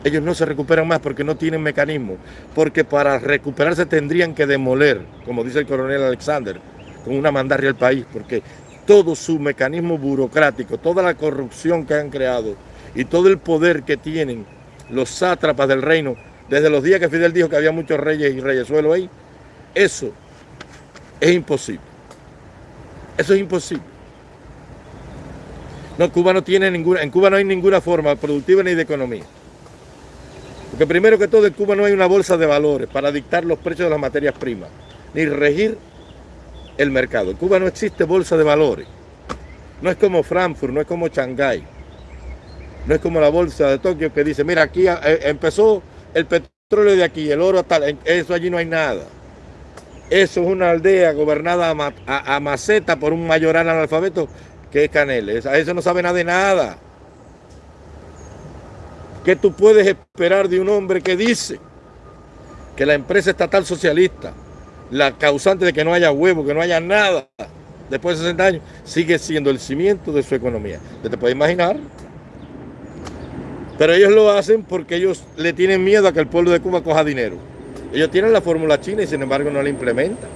Ellos no se recuperan más porque no tienen mecanismo. Porque para recuperarse tendrían que demoler, como dice el coronel Alexander, con una mandarria al país. Porque todo su mecanismo burocrático, toda la corrupción que han creado y todo el poder que tienen los sátrapas del reino, desde los días que Fidel dijo que había muchos reyes y reyesuelos ahí, eso es imposible. Eso es imposible. No, Cuba no tiene ninguna, en Cuba no hay ninguna forma productiva ni de economía. Porque primero que todo en Cuba no hay una bolsa de valores para dictar los precios de las materias primas, ni regir el mercado. En Cuba no existe bolsa de valores. No es como Frankfurt, no es como Shanghái. No es como la bolsa de Tokio que dice, mira, aquí eh, empezó el petróleo de aquí, el oro tal, eso allí no hay nada. Eso es una aldea gobernada a, maceta por un mayoral analfabeto que es Caneles. A eso no sabe nada de nada. ¿Qué tú puedes esperar de un hombre que dice que la empresa estatal socialista, la causante de que no haya huevo, que no haya nada, después de 60 años, sigue siendo el cimiento de su economía? ¿Te puedes imaginar? Pero ellos lo hacen porque ellos le tienen miedo a que el pueblo de Cuba coja dinero. Ellos tienen la fórmula china y sin embargo no la implementan.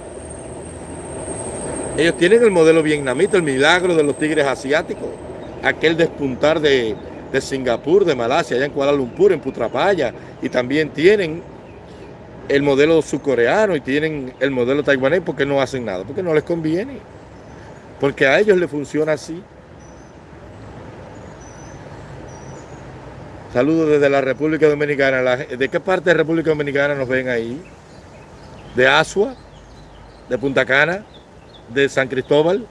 Ellos tienen el modelo vietnamita, el milagro de los tigres asiáticos, aquel despuntar de, de Singapur, de Malasia, allá en Kuala Lumpur, en Putrapaya, y también tienen el modelo surcoreano y tienen el modelo taiwanés porque no hacen nada, porque no les conviene, porque a ellos les funciona así. Saludos desde la República Dominicana. ¿De qué parte de República Dominicana nos ven ahí? ¿De Asua? ¿De Punta Cana? ¿De San Cristóbal?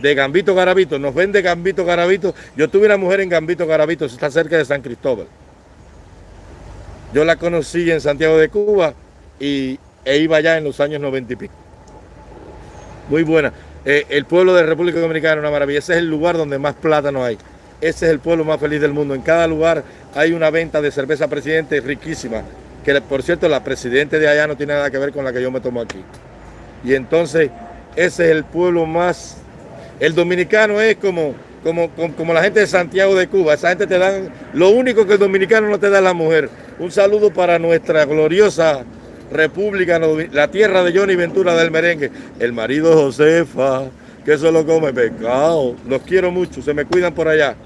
¿De Gambito Garabito? Nos ven de Gambito Garabito. Yo tuve una mujer en Gambito Garabito, está cerca de San Cristóbal. Yo la conocí en Santiago de Cuba y, e iba allá en los años 90 y pico. Muy buena. Eh, el pueblo de República Dominicana es una maravilla. Ese es el lugar donde más plátano hay. Ese es el pueblo más feliz del mundo. En cada lugar hay una venta de cerveza presidente riquísima, que por cierto la presidente de allá no tiene nada que ver con la que yo me tomo aquí. Y entonces ese es el pueblo más... El dominicano es como, como, como, la gente de Santiago de Cuba. Esa gente te dan... Lo único que el dominicano no te da es la mujer. Un saludo para nuestra gloriosa república, la tierra de Johnny Ventura del merengue. El marido Josefa, que solo come pescado. Los quiero mucho, se me cuidan por allá.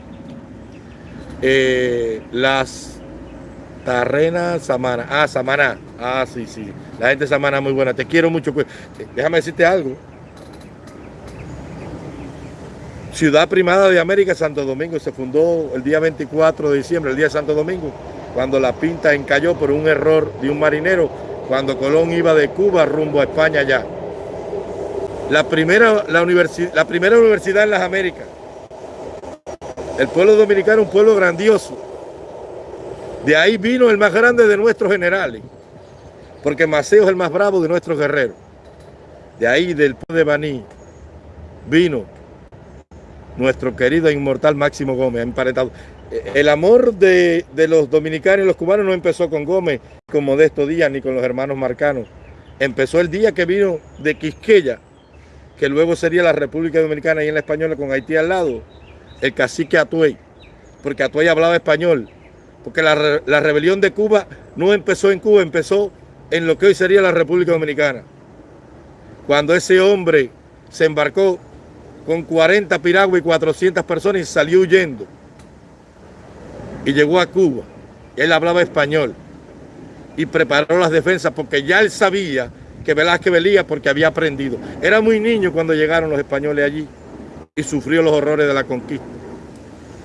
Eh, las Tarrenas Samana. Ah, Samana. Ah, sí, sí. La gente de Samana muy buena. Te quiero mucho. Pues, déjame decirte algo. Ciudad Primada de América, Santo Domingo, se fundó el día 24 de diciembre, el día de Santo Domingo, cuando la pinta encalló por un error de un marinero, cuando Colón iba de Cuba rumbo a España ya. La primera, la, la primera universidad en las Américas. El pueblo dominicano un pueblo grandioso. De ahí vino el más grande de nuestros generales, porque Maceo es el más bravo de nuestros guerreros. De ahí, del pueblo de Baní, vino nuestro querido e inmortal Máximo Gómez, emparentado. Eh, el amor de, de, los dominicanos y los cubanos no empezó con Gómez, con Modesto Díaz, ni con los hermanos marcanos. Empezó el día que vino de Quisqueya, que luego sería la República Dominicana y en la Española con Haití al lado el cacique Atuey, porque Atuey hablaba español, porque la, rebelión de Cuba no empezó en Cuba, empezó en lo que hoy sería la República Dominicana. Cuando ese hombre se embarcó con 40 piraguas y 400 personas y salió huyendo. Y llegó a Cuba. Él hablaba español y preparó las defensas porque ya él sabía que Velázquez velía porque había aprendido. Era muy niño cuando llegaron los españoles allí y sufrió los horrores de la conquista.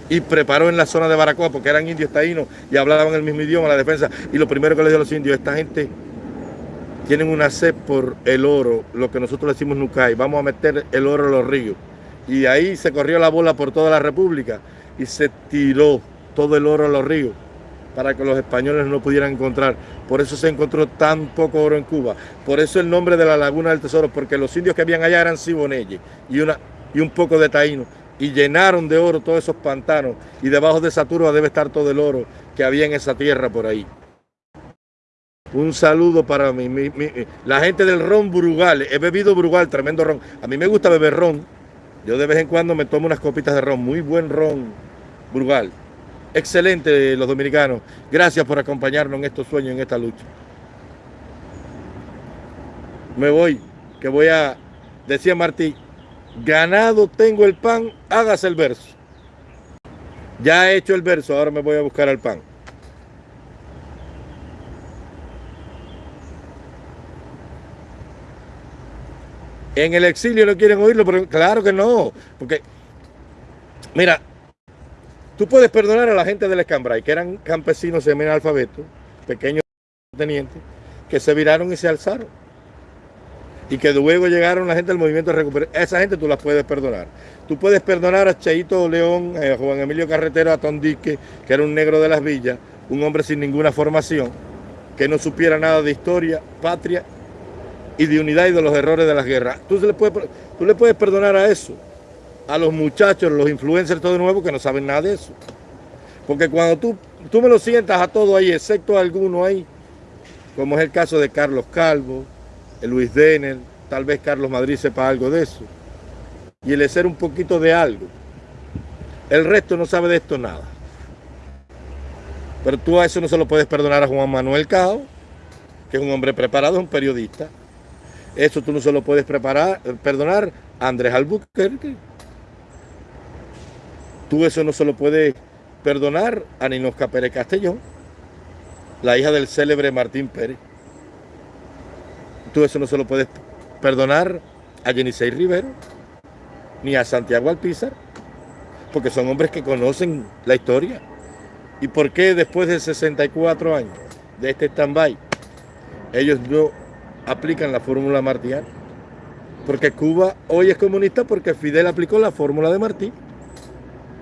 Y preparó en la zona de Baracoa, porque eran indios taínos y hablaban el mismo idioma, la defensa. Y lo primero que le dio a los indios, esta gente tienen una sed por el oro, lo que nosotros decimos Nucay, vamos a meter el oro en los ríos. Y ahí se corrió la bola por toda la república y se tiró todo el oro a los ríos. para que los españoles no pudieran encontrar. Por eso se encontró tan poco oro en Cuba. Por eso el nombre de la Laguna del Tesoro, porque los indios que habían allá eran siboneyes y, y un poco de taíno. Y llenaron de oro todos esos pantanos. Y debajo de esa turba debe estar todo el oro que había en esa tierra por ahí. Un saludo para mí, la gente del ron Brugal. He bebido Brugal, tremendo ron. A mí me gusta beber ron. Yo de vez en cuando me tomo unas copitas de ron. Muy buen ron Brugal. Excelente los dominicanos. Gracias por acompañarnos en estos sueños, en esta lucha. Me voy, que voy a, decía Martí, ganado tengo el pan, hágase el verso. Ya he hecho el verso, ahora me voy a buscar al pan. En el exilio no quieren oírlo, pero claro que no. Porque, mira, tú puedes perdonar a la gente del Escambray, que eran campesinos semi-alfabetos, pequeños tenientes, que se viraron y se alzaron. Y que luego llegaron la gente del movimiento de recuperación. Esa gente tú las puedes perdonar. Tú puedes perdonar a Cheito León, a Juan Emilio Carretero, a Tondique, que era un negro de las villas, un hombre sin ninguna formación, que no supiera nada de historia, patria y de unidad y de los errores de las guerras. Tú, le puedes, perdonar a eso, a los muchachos, los influencers todo de nuevo que no saben nada de eso. Porque cuando tú, tú me lo sientas a todo ahí, excepto a alguno ahí, como es el caso de Carlos Calvo, Luis Denner, tal vez Carlos Madrid sepa algo de eso, y el ser un poquito de algo. El resto no sabe de esto nada. Pero tú a eso no se lo puedes perdonar a Juan Manuel Cao, que es un hombre preparado, un periodista, eso tú no se lo puedes preparar, perdonar a Andrés Albuquerque. Tú eso no se lo puedes perdonar a Ninosca Pérez Castellón, la hija del célebre Martín Pérez. Tú eso no se lo puedes perdonar a Jenisei Rivero, ni a Santiago Alpizar, porque son hombres que conocen la historia. ¿Y por qué después de 64 años de este stand-by, ellos no aplican la fórmula martiana. Porque Cuba hoy es comunista porque Fidel aplicó la fórmula de Martí.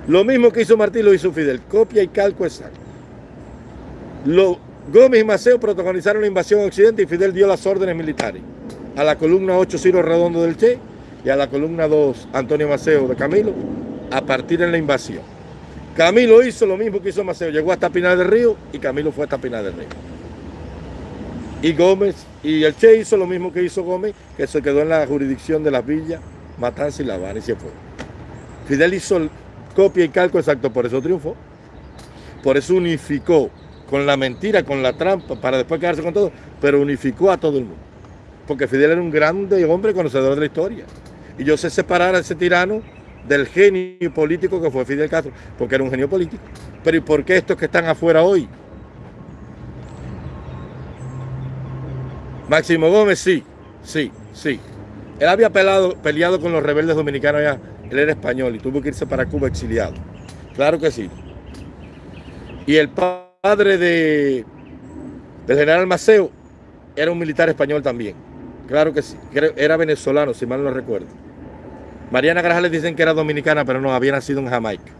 Lo mismo que hizo Martí lo hizo Fidel, copia y calco exacto. Lo, Gómez y Maceo protagonizaron la invasión a Occidente y Fidel dio las órdenes militares a la columna 8 Ciro Redondo del Che y a la columna 2 Antonio Maceo de Camilo a partir de la invasión. Camilo hizo lo mismo que hizo Maceo, llegó hasta Pinar del Río y Camilo fue hasta Pinar del Río. Y Gómez, y el Che hizo lo mismo que hizo Gómez, que se quedó en la jurisdicción de las villas, Matanza y La Habana y se fue. Fidel hizo copia y calco exacto, por eso triunfó. Por eso unificó con la mentira, con la trampa, para después quedarse con todo, pero unificó a todo el mundo. Porque Fidel era un grande hombre conocedor de la historia. Y yo sé separar a ese tirano del genio político que fue Fidel Castro, porque era un genio político. Pero ¿y por qué estos que están afuera hoy Máximo Gómez, sí, sí, sí. Él había peleado con los rebeldes dominicanos ya. Él era español y tuvo que irse para Cuba exiliado. Claro que sí. Y el padre de, del general Maceo era un militar español también. Claro que sí. Era venezolano, si mal no recuerdo. Mariana Grajales dicen que era dominicana, pero no, había nacido en Jamaica.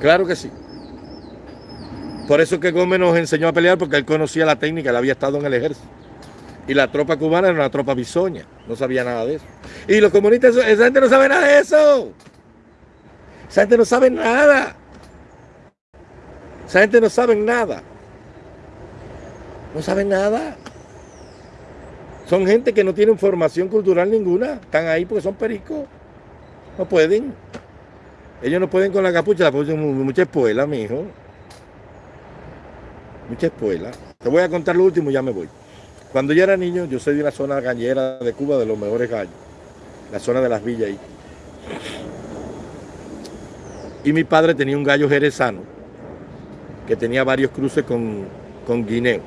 Claro que sí. Por eso que Gómez nos enseñó a pelear, porque él conocía la técnica, él había estado en el ejército. Y la tropa cubana era una tropa bisoña, no sabía nada de eso. Y los comunistas, esa gente no sabe nada de eso. Esa gente no sabe nada. Esa gente no sabe nada. No saben nada. Son gente que no tienen formación cultural ninguna. Están ahí porque son pericos. No pueden. Ellos no pueden con la capucha, la capucha mucha espuela, mi hijo mucha escuela. Te voy a contar lo último y ya me voy. Cuando yo era niño, yo soy de una zona gallera de Cuba, de los mejores gallos. La zona de las villas ahí. Y mi padre tenía un gallo jerezano que tenía varios cruces con, con guineo.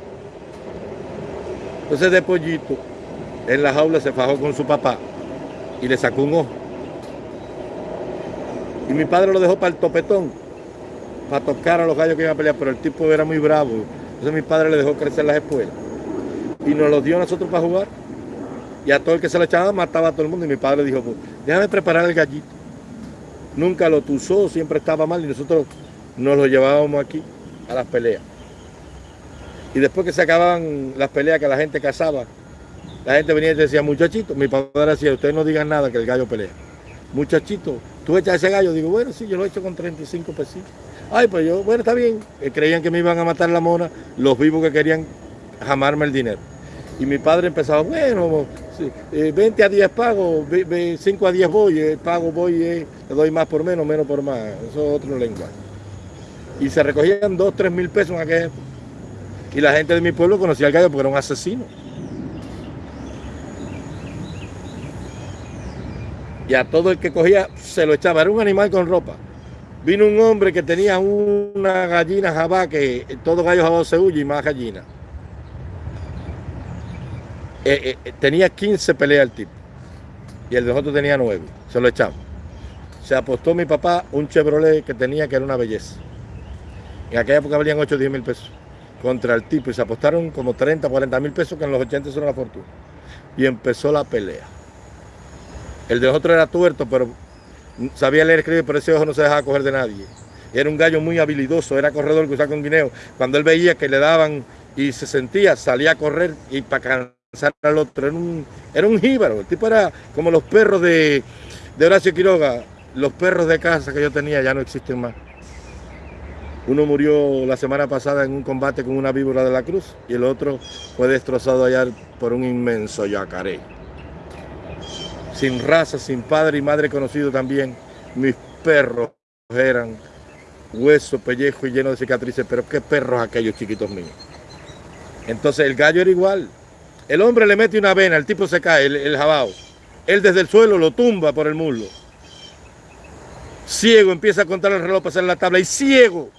Entonces de pollito, en la jaula se fajó con su papá y le sacó un ojo. Y mi padre lo dejó para el topetón para tocar a los gallos que iban a pelear, pero el tipo era muy bravo. Entonces mi padre le dejó crecer las espuelas. Y nos los dio a nosotros para jugar. Y a todo el que se le echaba mataba a todo el mundo. Y mi padre dijo, pues, déjame preparar el gallito. Nunca lo tuzó, siempre estaba mal. Y nosotros nos lo llevábamos aquí a las peleas. Y después que se acababan las peleas que la gente cazaba, la gente venía y decía, muchachito, mi padre decía, ustedes no digan nada que el gallo pelea. Muchachito, tú echas ese gallo, digo, bueno, sí, yo lo he hecho con 35 pesitos. Ay, pues yo, bueno, está bien. Eh, creían que me iban a matar la mona, los vivos que querían jamarme el dinero. Y mi padre empezaba, bueno, 20 eh, a 10 pago, 5 a 10 voy, eh, pago voy, le doy más por menos, menos por más. Eso es otro lenguaje. Y se recogían 2, 3 mil pesos en aquel Y la gente de mi pueblo conocía al gallo porque era un asesino. Y a todo el que cogía se lo echaba. Era un animal con ropa. Vino un hombre que tenía una gallina jabá, que todo gallo jabá se huye y más gallina. Eh, eh, tenía 15 peleas el tipo. Y el de nosotros tenía 9. Se lo echamos. Se apostó mi papá un Chevrolet que tenía que era una belleza. En aquella época valían 8 o 10 mil pesos contra el tipo. Y se apostaron como 30, 40 mil pesos, que en los 80 son una fortuna. Y empezó la pelea. El de nosotros era tuerto, pero sabía leer escribir, pero ese ojo no se dejaba coger de nadie. Era un gallo muy habilidoso, era corredor que usaba con guineo. Cuando él veía que le daban y se sentía, salía a correr y para cansar al otro. Era un, era un jíbaro. El tipo era como los perros de, de Horacio Quiroga. Los perros de casa que yo tenía ya no existen más. Uno murió la semana pasada en un combate con una víbora de la cruz y el otro fue destrozado allá por un inmenso yacaré sin raza, sin padre y madre conocido también. Mis perros eran hueso, pellejo y lleno de cicatrices, pero qué perros aquellos chiquitos míos. Entonces el gallo era igual. El hombre le mete una vena, el tipo se cae, el, el jabao. Él desde el suelo lo tumba por el muslo. Ciego, empieza a contar el reloj para hacer la tabla y ciego,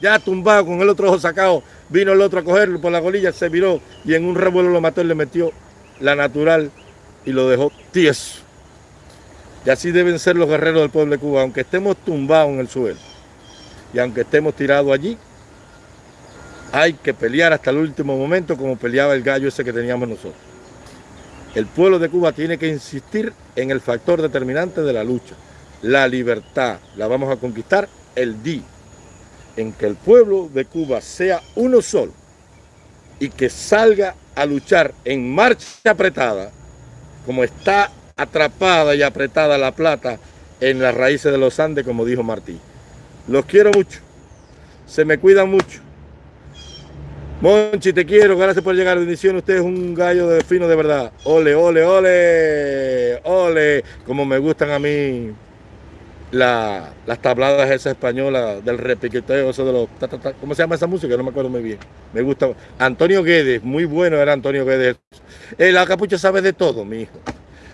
ya tumbado con el otro ojo sacado, vino el otro a cogerlo por la golilla, se viró y en un revuelo lo mató y le metió la natural y lo dejó tieso. Y así deben ser los guerreros del pueblo de Cuba, aunque estemos tumbados en el suelo y aunque estemos tirados allí, hay que pelear hasta el último momento como peleaba el gallo ese que teníamos nosotros. El pueblo de Cuba tiene que insistir en el factor determinante de la lucha, la libertad. La vamos a conquistar el día en que el pueblo de Cuba sea uno solo y que salga a luchar en marcha apretada como está atrapada y apretada la plata en las raíces de los Andes, como dijo Martí. Los quiero mucho, se me cuidan mucho. Monchi, te quiero, gracias por llegar, bendición, usted es un gallo de fino de verdad. Ole, ole, ole, ole, como me gustan a mí las tabladas esas españolas del repiqueteo, eso de los... ¿Cómo se llama esa música? No me acuerdo muy bien. Me gusta. Antonio Guedes, muy bueno era Antonio Guedes. Eh, la capucha sabe de todo, mi hijo.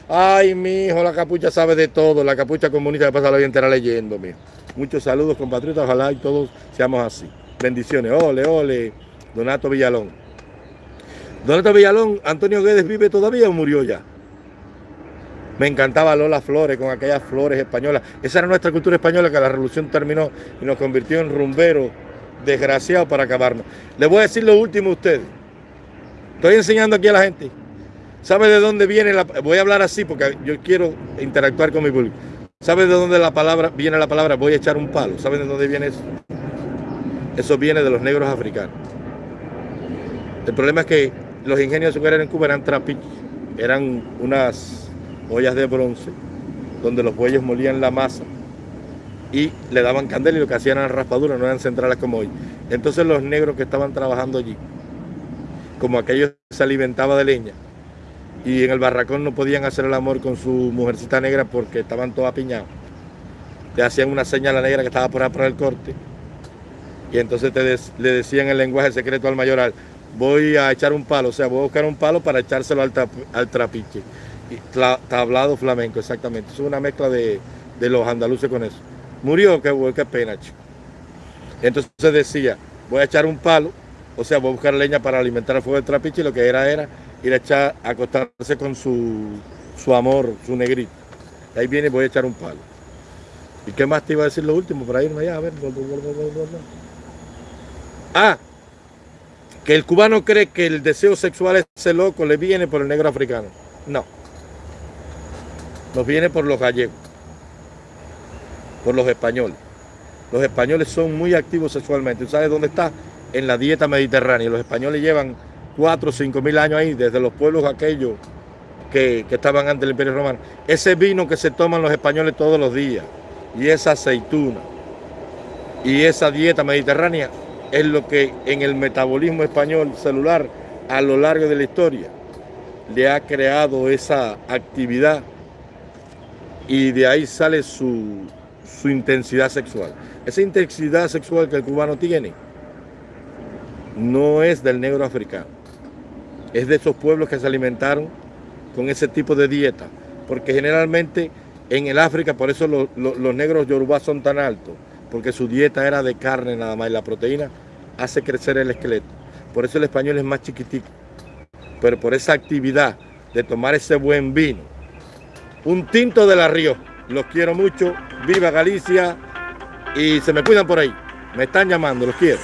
Ay, mi hijo, la capucha sabe de todo. La capucha comunista que pasa la vida entera leyendo, mi Muchos saludos, compatriotas. Ojalá y todos seamos así. Bendiciones. Ole, ole. Donato Villalón. Donato Villalón, Antonio Guedes vive todavía o murió ya? Me encantaba Lola Flores con aquellas flores españolas. Esa era nuestra cultura española que la revolución terminó y nos convirtió en rumberos desgraciados para acabarnos. Les voy a decir lo último a ustedes. Estoy enseñando aquí a la gente. ¿Sabe de dónde viene la Voy a hablar así porque yo quiero interactuar con mi público. ¿Sabe de dónde la palabra viene la palabra voy a echar un palo? ¿Sabe de dónde viene eso? Eso viene de los negros africanos. El problema es que los ingenios azucareros en Cuba eran trapiches, eran unas ollas de bronce, donde los bueyes molían la masa y le daban candela y lo que hacían eran raspaduras, no eran centrales como hoy. Entonces los negros que estaban trabajando allí, como aquellos se alimentaba de leña, y en el barracón no podían hacer el amor con su mujercita negra porque estaban todos apiñados. Le hacían una señal a la negra que estaba por por el corte. Y entonces le decían el lenguaje secreto al mayoral, voy a echar un palo, o sea, voy a buscar un palo para echárselo al trapiche tablado flamenco, exactamente. Es una mezcla de, los andaluces con eso. Murió, qué, qué pena, chico. Entonces decía, voy a echar un palo, o sea, voy a buscar leña para alimentar el fuego del trapiche y lo que era era ir a echar, a acostarse con su, su amor, su negrito. ahí viene, voy a echar un palo. ¿Y qué más te iba a decir lo último para irme allá? A ver, Ah, que el cubano cree que el deseo sexual ese loco le viene por el negro africano. No nos viene por los gallegos, por los españoles. Los españoles son muy activos sexualmente. ¿Sabes dónde está? En la dieta mediterránea. Los españoles llevan 4 o 5 mil años ahí, desde los pueblos aquellos que, que estaban antes del Imperio Romano. Ese vino que se toman los españoles todos los días y esa aceituna y esa dieta mediterránea es lo que en el metabolismo español celular a lo largo de la historia le ha creado esa actividad y de ahí sale su, su intensidad sexual. Esa intensidad sexual que el cubano tiene no es del negro africano, es de esos pueblos que se alimentaron con ese tipo de dieta, porque generalmente en el África, por eso los, los, los negros yorubá son tan altos, porque su dieta era de carne nada más y la proteína hace crecer el esqueleto. Por eso el español es más chiquitico, pero por esa actividad de tomar ese buen vino. Un tinto de la Río. Los quiero mucho. Viva Galicia. Y se me cuidan por ahí. Me están llamando, los quiero.